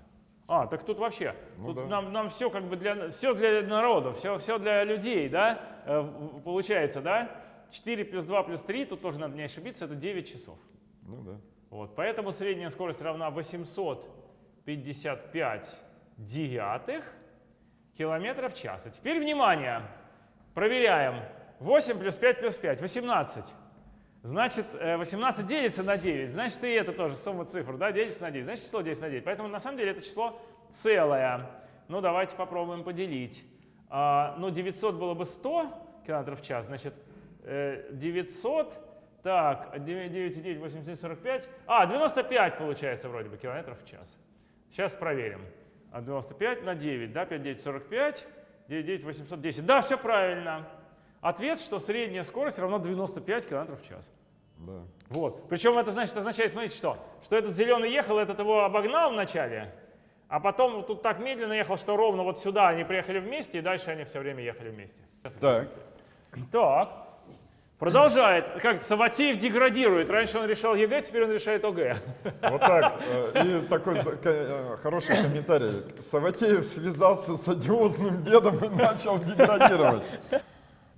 А, так тут вообще, Ну тут да. нам, нам все как бы для, все для народа, все, все для людей, да, э, получается, да? 4 плюс 2 плюс 3, тут тоже надо не ошибиться, это 9 часов. Ну да. Вот, поэтому средняя скорость равна 855 девятых километров в час. А теперь внимание, проверяем. 8 плюс 5 плюс 5, 18. Значит, э, 18 делится на 9, значит и это тоже сумма цифр, да, делится на 9, значит число делится на 9. Поэтому на самом деле это число целое. Ну давайте попробуем поделить. А, ну 900 было бы 100 километров в час, значит э, 900, так, 9, 9, 9, 80, 45, а 95 получается вроде бы километров в час. Сейчас проверим. А 95 на 9, да, 5, 9, 45, 9, 9, 810. Да, все правильно. Ответ, что средняя скорость равна 95 км в час. Да. Вот. Причем это значит, означает, смотрите, что? Что этот зеленый ехал, этот его обогнал вначале, а потом вот тут так медленно ехал, что ровно вот сюда они приехали вместе, и дальше они все время ехали вместе. Так. Так. Продолжает. Как Савватеев деградирует. Раньше он решал ЕГЭ, теперь он решает ОГЭ. Вот так. э, И такой э, хороший комментарий. Савватеев связался с одиозным дедом и начал деградировать.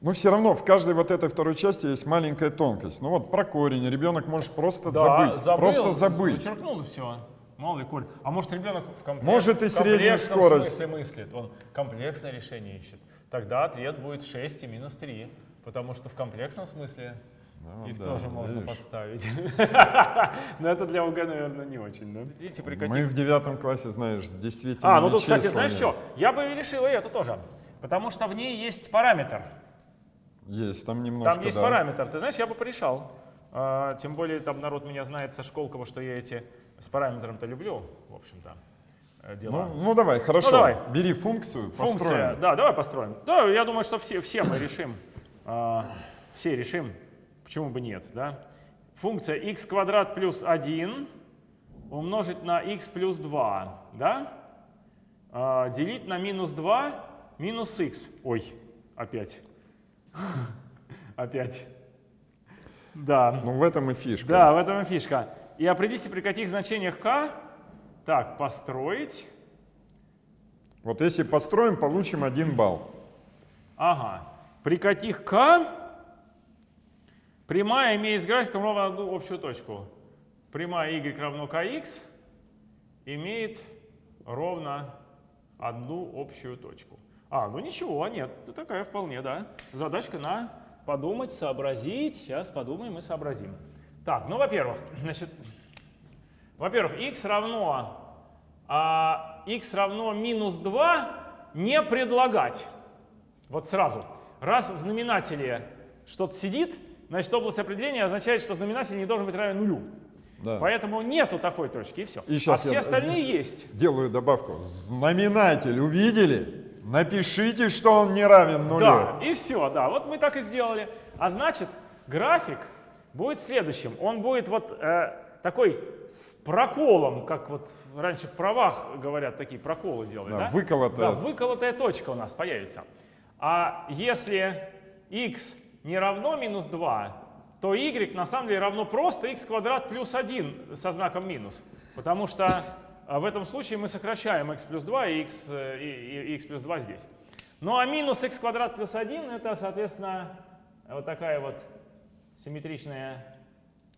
Но все равно в каждой вот этой второй части есть маленькая тонкость. Ну вот про корень ребенок может просто забыть. Просто забыть. Зачеркнул и все. Мало ли, Коль. А может ребенок в комплек- Может, и в среднюю скорость. смысле мыслит. Он комплексное решение ищет. Тогда ответ будет 6 и минус 3. Потому что в комплексном смысле Ну их да, тоже можно видишь. подставить. [laughs] Но это для ОГЭ, наверное, не очень. да? Видите, при каких- Мы в девятом классе, знаешь, с действительно А, ну тут, кстати, знаешь что? Я бы решил и эту тоже. Потому что в ней есть параметр. Есть, там немножко, Там есть да. параметр. Ты знаешь, я бы порешал. А, тем более там народ меня знает со Школкова, что я эти с параметром-то люблю, в общем-то, э, дела. Ну, ну давай, хорошо. давай. Бери функцию, Функция, построим. да, давай построим. Да, я думаю, что все, все мы решим. а, все решим. Почему бы нет, да? Функция x квадрат плюс 1 умножить на x плюс 2, да? А, делить на минус 2 минус x. Ой, опять. [laughs] Опять. Да. Ну в этом и фишка. Да, в этом и фишка. И определите, при каких значениях k. Так, построить. Вот если построим, получим один балл. Ага. При каких k прямая имеет с графиком ровно одну общую точку. Прямая y равно kx имеет ровно одну общую точку. А, ну ничего, нет, ну такая вполне, да. Задачка на подумать, сообразить. Сейчас подумаем и сообразим. Так, ну, во-первых, [clears throat] значит, во-первых, x равно, а, x равно минус 2 не предлагать. Вот сразу. Раз в знаменателе что-то сидит, значит, область определения означает, что знаменатель не должен быть равен нулю. Да. Поэтому нету такой точки, и все. И а все я- остальные есть. Делаю добавку. Знаменатель увидели? Напишите, что он не равен нулю. Да, и все, да. Вот мы так и сделали. А значит, график будет следующим. Он будет вот э, такой с проколом, как вот раньше в правах говорят, такие проколы делают, Да, да? выколотая. Да, выколотая точка у нас появится. А если x не равно минус 2, то y на самом деле равно просто x квадрат плюс 1 со знаком минус. Потому что а, в этом случае мы сокращаем x плюс 2 и x, э, и, и x плюс 2 здесь. Ну а минус x квадрат плюс 1 это, соответственно, вот такая вот симметричная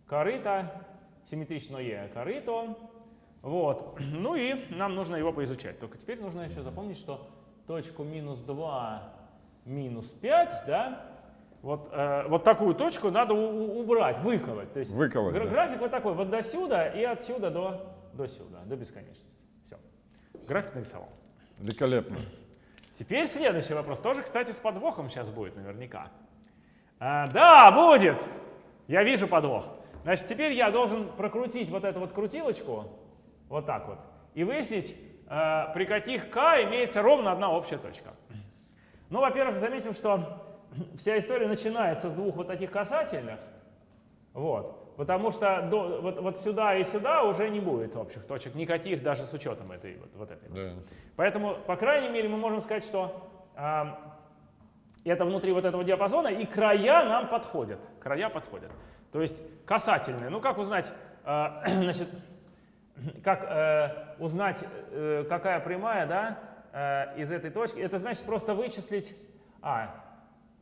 корыто, симметричное корыто. Вот. [clears throat] Ну и нам нужно его поизучать. Только теперь нужно еще запомнить, что точку минус 2, минус 5, да, вот, э, вот такую точку надо убрать, выколоть. То есть Выколоть, гра- да. график вот такой, вот до сюда и отсюда до, до сюда, до бесконечности. Все. График нарисовал. Великолепно. Теперь следующий вопрос. Тоже, кстати, с подвохом сейчас будет наверняка. А, да, будет! Я вижу подвох. Значит, теперь я должен прокрутить вот эту вот крутилочку, вот так вот, и выяснить, э, при каких k имеется ровно одна общая точка. Ну, во-первых, заметим, что вся история начинается с двух вот таких касательных, вот, потому что до- вот, вот сюда и сюда уже не будет общих точек, никаких даже с учетом этой вот, вот этой. Да. Поэтому, по крайней мере, мы можем сказать, что а, это внутри вот этого диапазона, и края нам подходят. Края подходят. То есть касательные. Ну, как узнать, а, [clears throat] значит, как э, узнать, э, какая прямая, да, э, из этой точки? Это значит просто вычислить... А,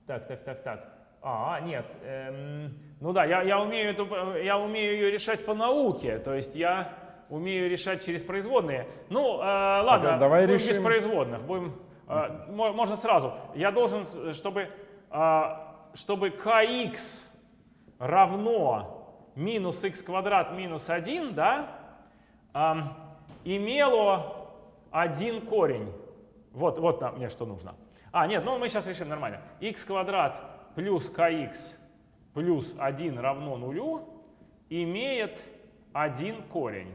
так, так, так, так. А, нет. эм, ну да, я, я, умею эту, э, я умею ее решать по науке. То есть я умею решать через производные. Ну, э, ладно, а давай будем без решим. производных. Будем, э, мо- можно сразу. Я должен, чтобы, э, чтобы kx равно минус x квадрат минус 1, да, ам, имело один корень. Вот, вот мне что нужно. А, нет, ну мы сейчас решим нормально. x квадрат плюс kx плюс 1 равно нулю имеет один корень.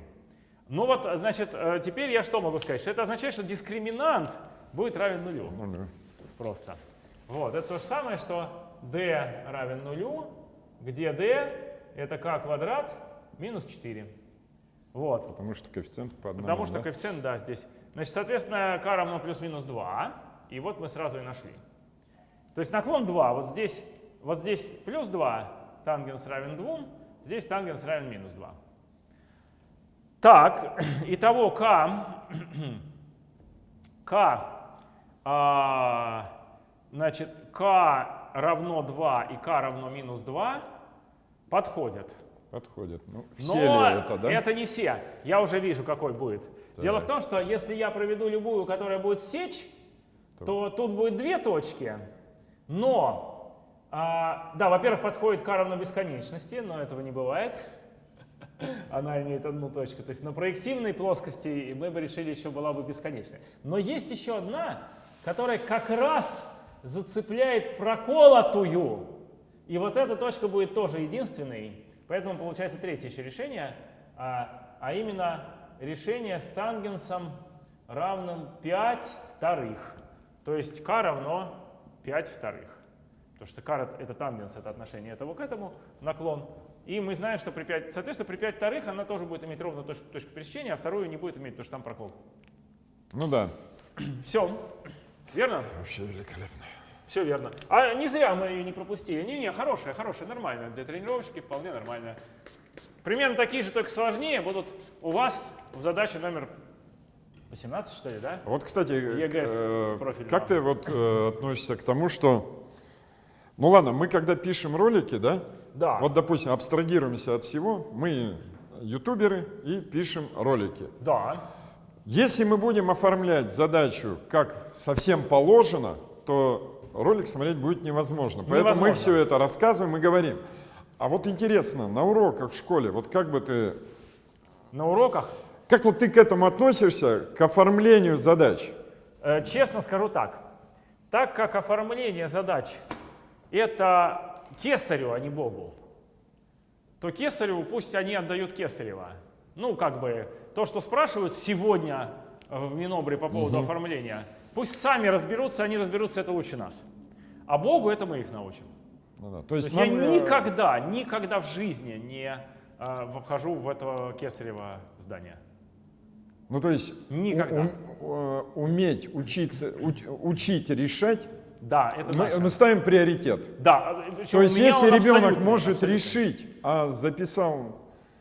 Ну вот, значит, э, теперь я что могу сказать? Что это означает, что дискриминант будет равен нулю. Нулю. Просто. Вот, это то же самое, что d равен нулю, где d это k квадрат минус 4. Вот. Потому что коэффициент по одному. Потому что да? коэффициент, да, здесь. Значит, соответственно, k равно плюс-минус 2. И вот мы сразу и нашли. То есть наклон 2. Вот здесь, вот здесь плюс 2, тангенс равен 2. Здесь тангенс равен минус 2. Так, [clears throat] итого k, k, [clears throat] а, значит, k равно 2 и k равно минус 2 подходят. Подходит. Ну, Но все ли это, да? это не все. Я уже вижу, какой будет. Так. Дело в том, что если я проведу любую, которая будет сечь, То- то тут будет две точки. Но, а, да, во-первых, подходит к равно бесконечности, но этого не бывает. [laughs] Она имеет одну точку. То есть на проективной плоскости мы бы решили, еще была бы бесконечная. Но есть еще одна, которая как раз зацепляет проколотую. И вот эта точка будет тоже единственной. Поэтому получается третье еще решение, а, а именно решение с тангенсом равным 5 вторых. То есть k равно 5 вторых. Потому что k — это тангенс, это отношение этого к этому, наклон. И мы знаем, что при 5, соответственно, при 5 вторых она тоже будет иметь ровно точку, точку пересечения, а вторую не будет иметь, потому что там прокол. Ну да. [clears throat] Все. Верно? Вообще великолепно. Все верно. А не зря мы ее не пропустили. Не-не, хорошая, хорошая, нормальная. Для тренировочки вполне нормальная. Примерно такие же, только сложнее, будут у вас в задаче номер 18, что ли, да? Вот, кстати, ЕГЭ э, как ты вот э, относишься к тому, что, ну ладно, мы когда пишем ролики, да, Да. вот, допустим, абстрагируемся от всего, мы ютуберы и пишем ролики. Да. Если мы будем оформлять задачу как совсем положено, то ролик смотреть будет невозможно. Поэтому мы Невозможно. все это рассказываем и говорим. А вот интересно, на уроках в школе, вот как бы ты, На уроках, как вот ты к этому относишься, к оформлению задач? э, честно скажу так, так как оформление задач это кесарю, а не Богу, то кесарю пусть они отдают кесарева. Ну, как бы, то, что спрашивают сегодня в Минобре по поводу оформления, пусть сами разберутся, они разберутся, это лучше нас. А Богу это мы их научим. Ну да, То То есть, есть я э, никогда, никогда в жизни не э, вхожу в это кесарево здание. Ну, то есть у- Никогда. у- э, уметь учиться, уч- учить решать, Да, это мы, мы ставим приоритет. Да, То есть если ребенок может абсолютно. решить, а записал,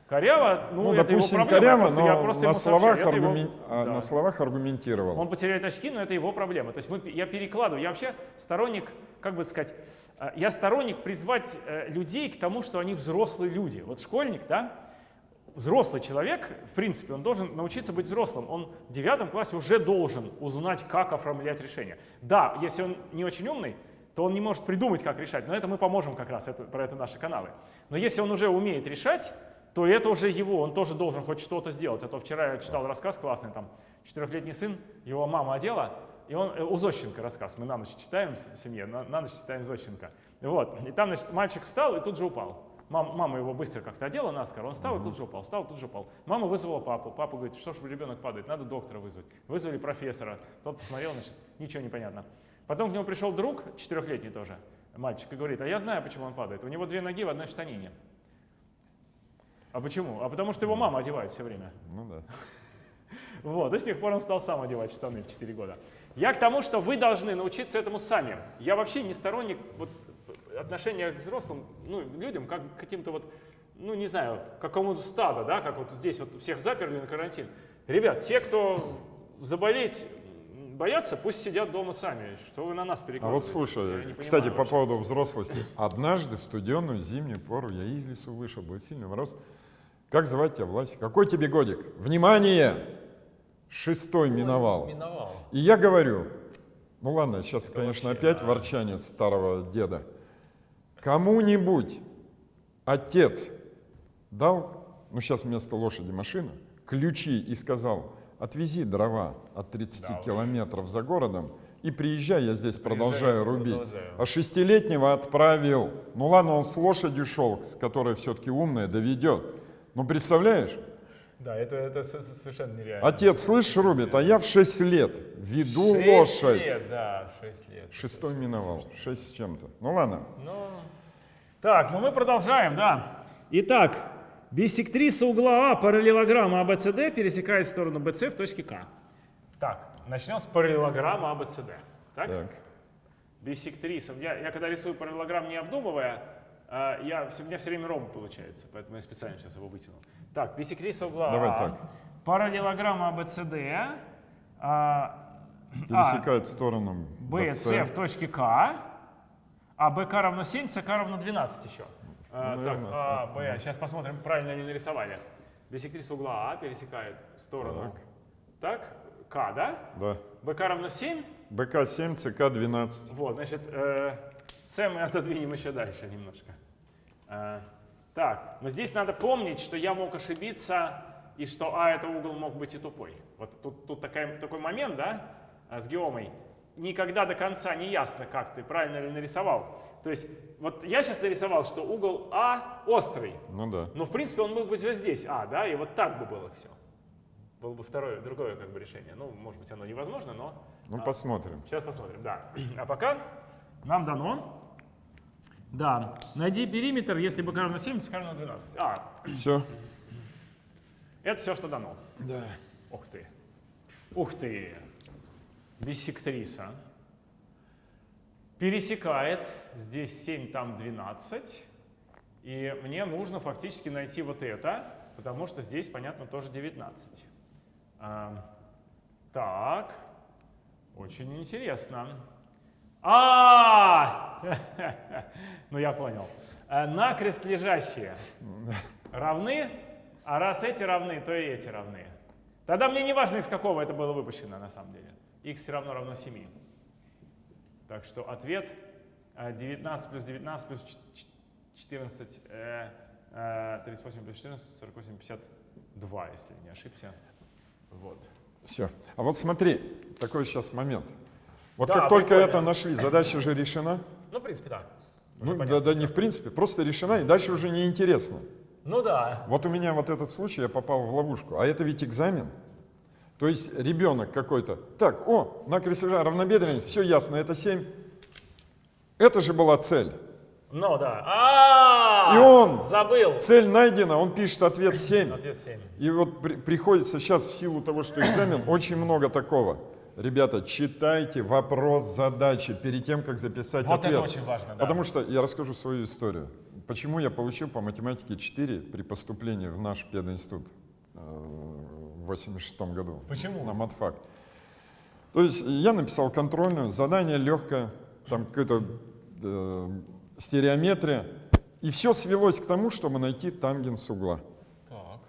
Коряво, ну, ну, это допустим, его проблема. коряво, просто- я но просто на ему сообщаю, словах, это его- аргумен- а, да. на словах аргументировал. Он потеряет очки, но это его проблема. То есть мы, я перекладываю. Я вообще сторонник, как бы сказать, э, я сторонник призвать э, людей к тому, что они взрослые люди. Вот школьник, да, взрослый человек, в принципе, он должен научиться быть взрослым. Он в девятом классе уже должен узнать, как оформлять решение. Да, если он не очень умный, то он не может придумать, как решать. Но это мы поможем как раз, это, про это наши каналы. Но если он уже умеет решать, то это уже его, он тоже должен хоть что-то сделать. А то вчера я читал рассказ классный, там, четырехлетний сын, его мама одела, и он, э, у Зощенко рассказ, мы на ночь читаем в семье, на, на ночь читаем Зощенко. Вот, и там, значит, мальчик встал и тут же упал. Мам- мама его быстро как-то одела наскоро, он встал и тут же упал, встал, тут же упал. Мама вызвала папу, папа говорит, что ж ребенок падает, надо доктора вызвать. Вызвали профессора, тот посмотрел, значит, ничего не понятно. Потом к нему пришел друг, четырехлетний тоже, мальчик, и говорит, а я знаю, почему он падает. У него две ноги в одной штанине. А почему? А потому что его мама одевает все время. Ну да. [laughs] Вот, и с тех пор он стал сам одевать штаны в 4 года. Я к тому, что вы должны научиться этому сами. Я вообще не сторонник вот, отношения к взрослым ну, людям, как к каким-то вот, ну не знаю, к какому-то стаду, да, как вот здесь вот всех заперли на карантин. Ребят, те, кто заболеть боятся, пусть сидят дома сами. Что вы на нас А перекладываете? вот слушай, кстати, понимаю по вообще. поводу взрослости. Однажды в студенную зимнюю пору я из лесу вышел, был сильный мороз. Как звать тебя, Власик? Какой тебе годик? Внимание! Шестой миновал. Миновал. И я говорю, ну ладно, сейчас, конечно, вообще, опять да. ворчание старого деда. Кому-нибудь отец дал, ну сейчас вместо лошади машина, ключи и сказал, отвези дрова от 30 Да километров за городом и приезжай, я здесь продолжаю рубить. продолжаю. А шестилетнего отправил. Ну ладно, он с лошадью шел, с которой все-таки умная, доведет. Ну представляешь, Да, это, это со- со- совершенно нереально. отец, слышь, рубит, а я в 6 лет веду Шесть лошадь. лет, да, 6 лет. Шестой миновал, шесть с чем-то. Ну ладно. Ну, Так, ну мы продолжаем, да. Итак, биссектриса угла А параллелограмма АБЦД пересекает сторону БЦ в точке К. Так, начнем с параллелограмма АБЦД. Так? Так. Биссектриса. Я, я когда рисую параллелограмм не обдумывая, а, я, у меня все время ромб получается, поэтому я специально сейчас его вытянул. Так, биссектриса угла Давай А, так. параллелограмма АБЦД, а, Пересекает сторону BC в точке К, а БК равно 7, ЦК равно 12 еще. А, Ну, так, наверное, А, так, Б, сейчас посмотрим, правильно ли нарисовали. Биссектриса угла А пересекает сторону. Так, К, да? Да. БК равно 7, БК 7, ЦК 12. вот, значит, э, С мы отодвинем еще дальше немножко. Так, но здесь надо помнить, что я мог ошибиться, и что А это угол мог быть и тупой. Вот тут, тут такая, такой момент, да, а, с геомой. Никогда до конца не ясно, как ты правильно ли нарисовал. То есть, вот я сейчас нарисовал, что угол А острый, Ну да. но в принципе он мог быть вот здесь А, да, и вот так бы было все. Было бы второе, другое как бы решение. Ну, может быть, оно невозможно, но Ну посмотрим. Сейчас посмотрим, да. [clears throat] А пока нам дано. Да, найди периметр, если бы равно 7, ЦК равно 12. А, Все. это все, что дано. Да. Ух ты. Ух ты. Биссектриса. Пересекает. Здесь 7, там 12. И мне нужно фактически найти вот это, потому что здесь, понятно, тоже 19. А, Так, очень интересно. А, [laughs] ну я понял. Э, Накрест лежащие равны, а раз эти равны, то и эти равны. Тогда мне не важно, из какого это было выпущено на самом деле. x все равно равно 7. Так что ответ э, 19 плюс 19 плюс ч- ч- 14, э, э, 38 плюс 14, 48, 52, если не ошибся. Вот. Все. А вот смотри, такой сейчас момент. Вот Да, как только прикольно. это нашли, задача же решена. Ну, в принципе, да. Ну, да, да не в принципе, просто решена, и дальше уже неинтересно. Ну да. Вот у меня вот этот случай, я попал в ловушку. А это ведь экзамен. То есть ребенок какой-то. Так, о, на крестежа равнобедренный, все ясно, это 7. Это же была цель. Ну да. А, И он- забыл. Цель найдена, он пишет ответ 7. Ответ 7. И вот при- приходится сейчас в силу того, что экзамен, очень много такого. Ребята, читайте вопрос задачи перед тем, как записать Вот ответ. это очень важно, да. Потому что я расскажу свою историю. Почему я получил по математике 4 при поступлении в наш пединститут э, в 86 году. Почему? На матфак. То есть я написал контрольную, задание легкое, там какая-то э, стереометрия. И все свелось к тому, чтобы найти тангенс угла. Так.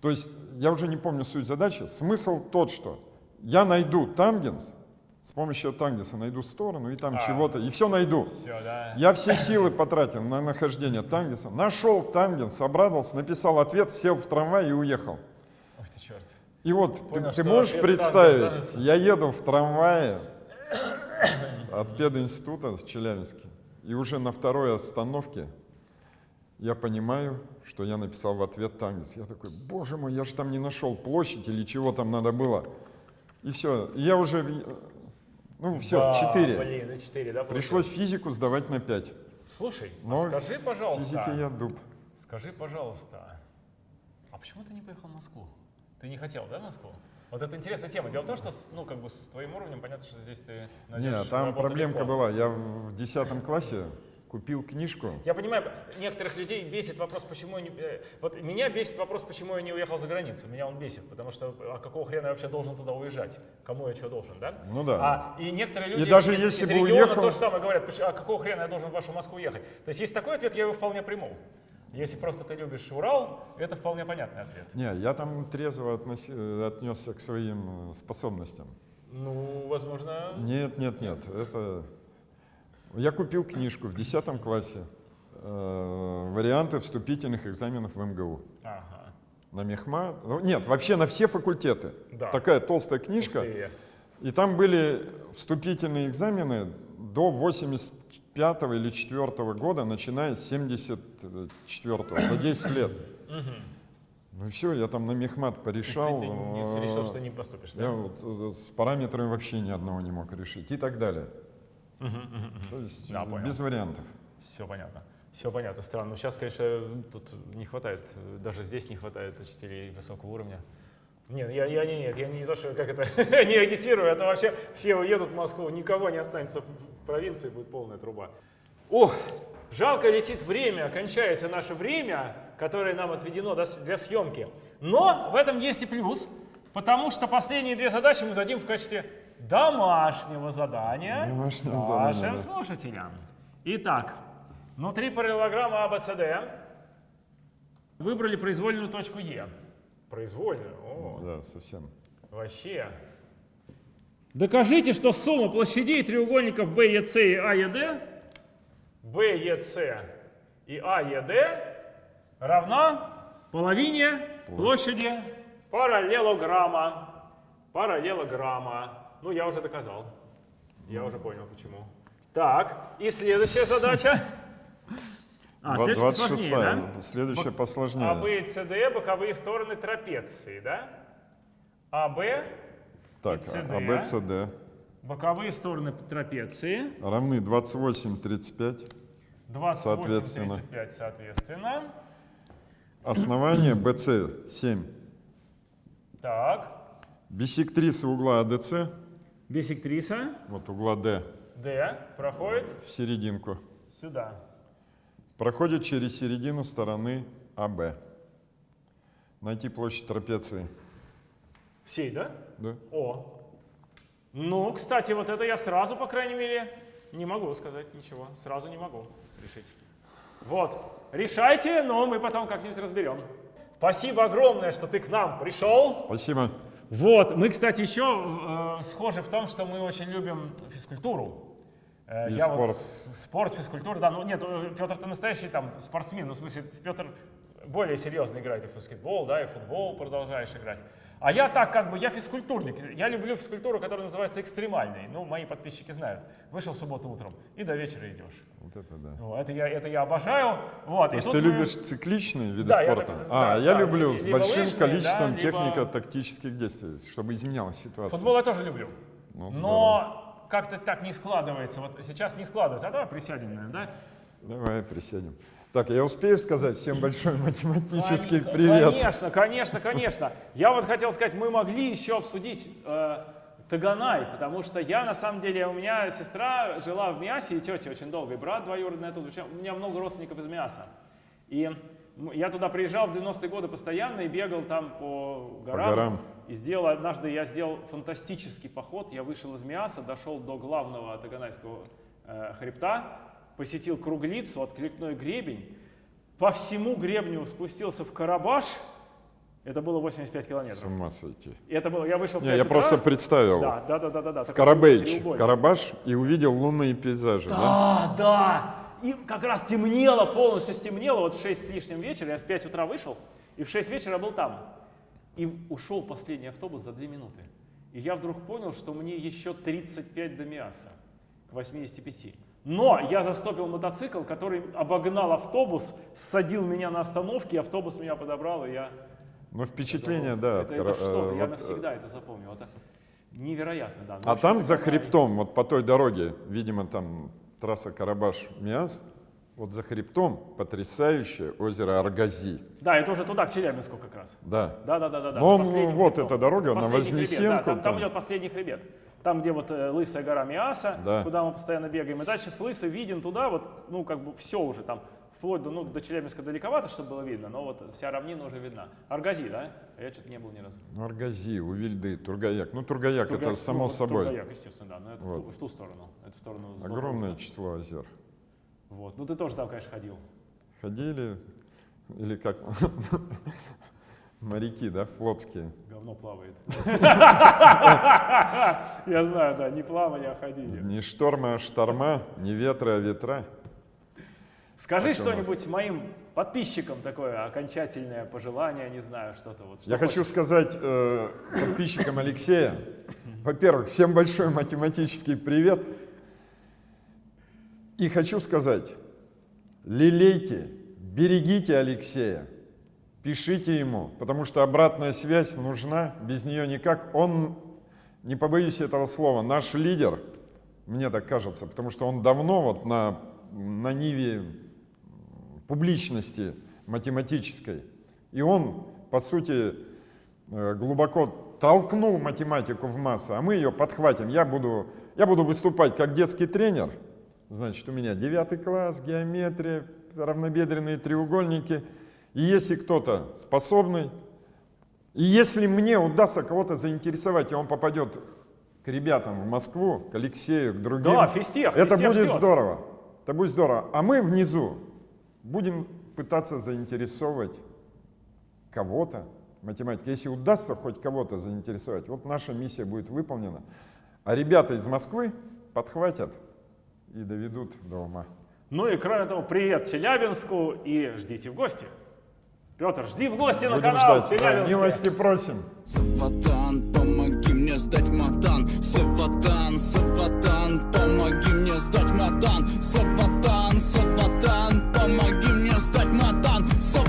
То есть я уже не помню суть задачи. Смысл тот, что я найду тангенс, с помощью тангенса найду сторону и там А. чего-то, и все найду. Все, да. Я все силы потратил на нахождение тангенса, нашел тангенс, обрадовался, написал ответ, сел в трамвай и уехал. Ох ты черт. И вот ты, Понял, ты что можешь представить, я еду в трамвае [coughs] от пединститута с Челябинска, и уже на второй остановке я понимаю, что я написал в ответ тангенс. Я такой, боже мой, я же там не нашел площадь или чего там надо было. И все, я уже, ну все, Да, 4. Блин, на 4, да? Пришлось физику сдавать на 5. Слушай, а Но скажи, в пожалуйста. физике я дуб. Скажи, пожалуйста, а почему ты не поехал в Москву? Ты не хотел, да, в Москву? Вот это интересная тема. Дело в том, что, ну, как бы с твоим уровнем понятно, что здесь ты Нет, там проблемка легко. была. Я в 10 классе купил книжку. Я понимаю, некоторых людей бесит вопрос, почему они... э, Вот меня бесит вопрос, почему я не уехал за границу. Меня он бесит, потому что а какого хрена я вообще должен туда уезжать? Кому я что должен, да? Ну да. А, и некоторые люди даже из, если из бы региона уехал- то же самое говорят, «Поч- а какого хрена я должен в вашу Москву ехать? То есть есть такой ответ, я его вполне приму. Если просто ты любишь Урал, это вполне понятный ответ. Не, я там трезво э, отнесся к своим э, способностям. Ну, возможно... Нет, нет, нет. Это... Я купил книжку в 10 классе. э, варианты вступительных экзаменов в МГУ. Ага. На Мехма. ну, нет, вообще на все факультеты. Да. Такая толстая книжка. И там были вступительные экзамены до 85 или 4 года, начиная с 74 за 10 лет. Ну и все, я там на мехмат порешал. Ты, ты не решил, что не поступишь, да? Я вот э, с параметрами вообще ни одного не мог решить и так далее. То есть Да, понял. без вариантов. Все понятно. Все понятно, странно. Но сейчас, конечно, тут не хватает, даже здесь не хватает учителей высокого уровня. Нет, я, я не, нет, я не то, что как это, [laughs] не агитирую, а то вообще все уедут в Москву, никого не останется в провинции, будет полная труба. Ох, жалко летит время, кончается наше время, которое нам отведено для съемки. Но в этом есть и плюс, потому что последние две задачи мы дадим в качестве домашнего задания Домашнего нашим задания, да. слушателям. Итак, внутри параллелограмма АБЦД выбрали произвольную точку Е. Произвольную? О, Да, совсем. вообще. Докажите, что сумма площадей треугольников BEC и AED, BEC и AED равна половине площади параллелограмма. Параллелограмма. Ну, я уже доказал. Я уже понял, почему. Так, и следующая задача. [laughs] А, следующая посложнее, 26-я, да? следующая посложнее. АБ и СД боковые стороны трапеции, да? АБ Так, и CD. А, Б, С, Д боковые стороны трапеции. равны 28, 35. 28, Соответственно. 35, соответственно. Основание BC 7. Так, Бисектриса угла АДЦ, бисектриса вот угла D, D проходит в серединку. сюда. Проходит через середину стороны АБ. Найти площадь трапеции. Всей, да? Да? О, Ну, кстати, вот это я сразу, по крайней мере, не могу сказать ничего. Сразу не могу решить. Вот. Решайте, но мы потом как-нибудь разберем. Спасибо огромное, что ты к нам пришел. Спасибо. Вот, мы, кстати, еще э, схожи в том, что мы очень любим физкультуру. Э, И я вот- спорт. спорт, физкультура, да. Ну нет, Петр ты настоящий там спортсмен, ну в смысле Петр более серьезно играет и в баскетбол, да, и в футбол продолжаешь играть. А я так как бы, я физкультурник. Я люблю физкультуру, которая называется экстремальной. Ну, мои подписчики знают. Вышел в субботу утром и до вечера идешь. Вот это да. Ну, это, я, это я обожаю. Вот. То есть ты мы- любишь цикличные виды Да, я спорта? так- а, да, я да, люблю с большим лыжные, количеством да, технико-тактических действий, чтобы изменялась ситуация. Футбол я тоже люблю. Ну, Но как-то так не складывается. Вот сейчас не складывается. А давай присядем, наверное, да? Давай присядем. Так, я успею сказать всем большой математический Кон- привет. Конечно, конечно, конечно. Я вот хотел сказать, мы могли еще обсудить э, Таганай, потому что я, на самом деле, у меня сестра жила в Миасе, и тетя очень долго, и брат двоюродный. Причем У меня много родственников из Миаса. И я туда приезжал в 90-е годы постоянно и бегал там по горам. горам. И сделал, однажды я сделал фантастический поход. Я вышел из Миаса, дошел до главного Таганайского э, хребта, посетил Круглицу, откликной гребень, по всему гребню спустился в Карабаш. Это было 85 С километров. ума сойти. И это было, я вышел Не, 5 я утра. просто представил Да, да, да, да, да, да. в Карабейч, в. Карабаш и увидел лунные пейзажи, да? Да, да. И как раз темнело, полностью стемнело. Вот в 6 с лишним вечера, я в 5 утра вышел, и в 6 вечера был там. И ушел последний автобус за 2 минуты. И я вдруг понял, что мне еще 35 до Миаса, к 85. Но я застопил мотоцикл, который обогнал автобус, садил меня на остановке, автобус меня подобрал, и я... Ну, впечатление, да. от Это, это что? э, я вот, э, навсегда это запомнил. Это невероятно, да. В А там за хребтом, вот по той дороге, видимо, там трасса Карабаш-Миас, вот за хребтом потрясающее озеро Аргази. Да, это уже туда, к Челябинску как раз. Да. Да, да, да, да. да. Ну, он, вот хребтом. эта дорога, на Последний хребет, Вознесенку да, там, там там. идет последний хребет. Там, где вот э, лысая гора Миаса, Да. куда мы постоянно бегаем. И дальше с лысой виден туда, вот, ну, как бы все уже там, вплоть до, ну, до Челябинска далековато, чтобы было видно, но вот вся равнина уже видна. Аргази, да? А я что-то не был ни разу. Ну, Аргази, Увильды, Тургаяк. Ну, Тургаяк это Тургай- само ну, собой. Тургаяк, естественно, да, но это в, Вот. ту, в ту сторону. Это в сторону Огромное Златоуста. число озер. Вот. Ну, ты тоже там, конечно, ходил. Ходили, или как моряки, да, флотские. Говно плавает. [laughs] Я знаю, да, не плавание, а ходили. Ни шторма, а шторма, ни ветра, а ветра. Скажи что-нибудь моим подписчикам такое окончательное пожелание, не знаю, что-то вот. что Я хочу сказать э, подписчикам Алексея, во-первых, всем большой математический привет. И хочу сказать, лелейте, берегите Алексея, пишите ему, потому что обратная связь нужна, без нее никак. Он, не побоюсь этого слова, наш лидер, мне так кажется, потому что он давно вот на, на ниве публичности математической. И он, по сути, э, глубоко толкнул математику в массы, а мы ее подхватим. Я буду, я буду выступать как детский тренер. Значит, у меня девятый класс, геометрия, равнобедренные треугольники. И если кто-то способный, и если мне удастся кого-то заинтересовать, и он попадет к ребятам в Москву, к Алексею, к другим, Да, физтех, это физтех будет ждет. здорово. Это будет здорово. А мы внизу будем пытаться заинтересовывать кого-то математикой. Если удастся хоть кого-то заинтересовать, вот наша миссия будет выполнена. А ребята из Москвы подхватят и доведут до ума. Ну и кроме того, привет Челябинску и ждите в гости. Петр, жди в гости на Будем канал ждать. Да, милости просим. Саватан, помоги мне сдать матан Саватан, Саватан, помоги мне сдать матан Саватан, Саватан, помоги мне сдать матан Саватан,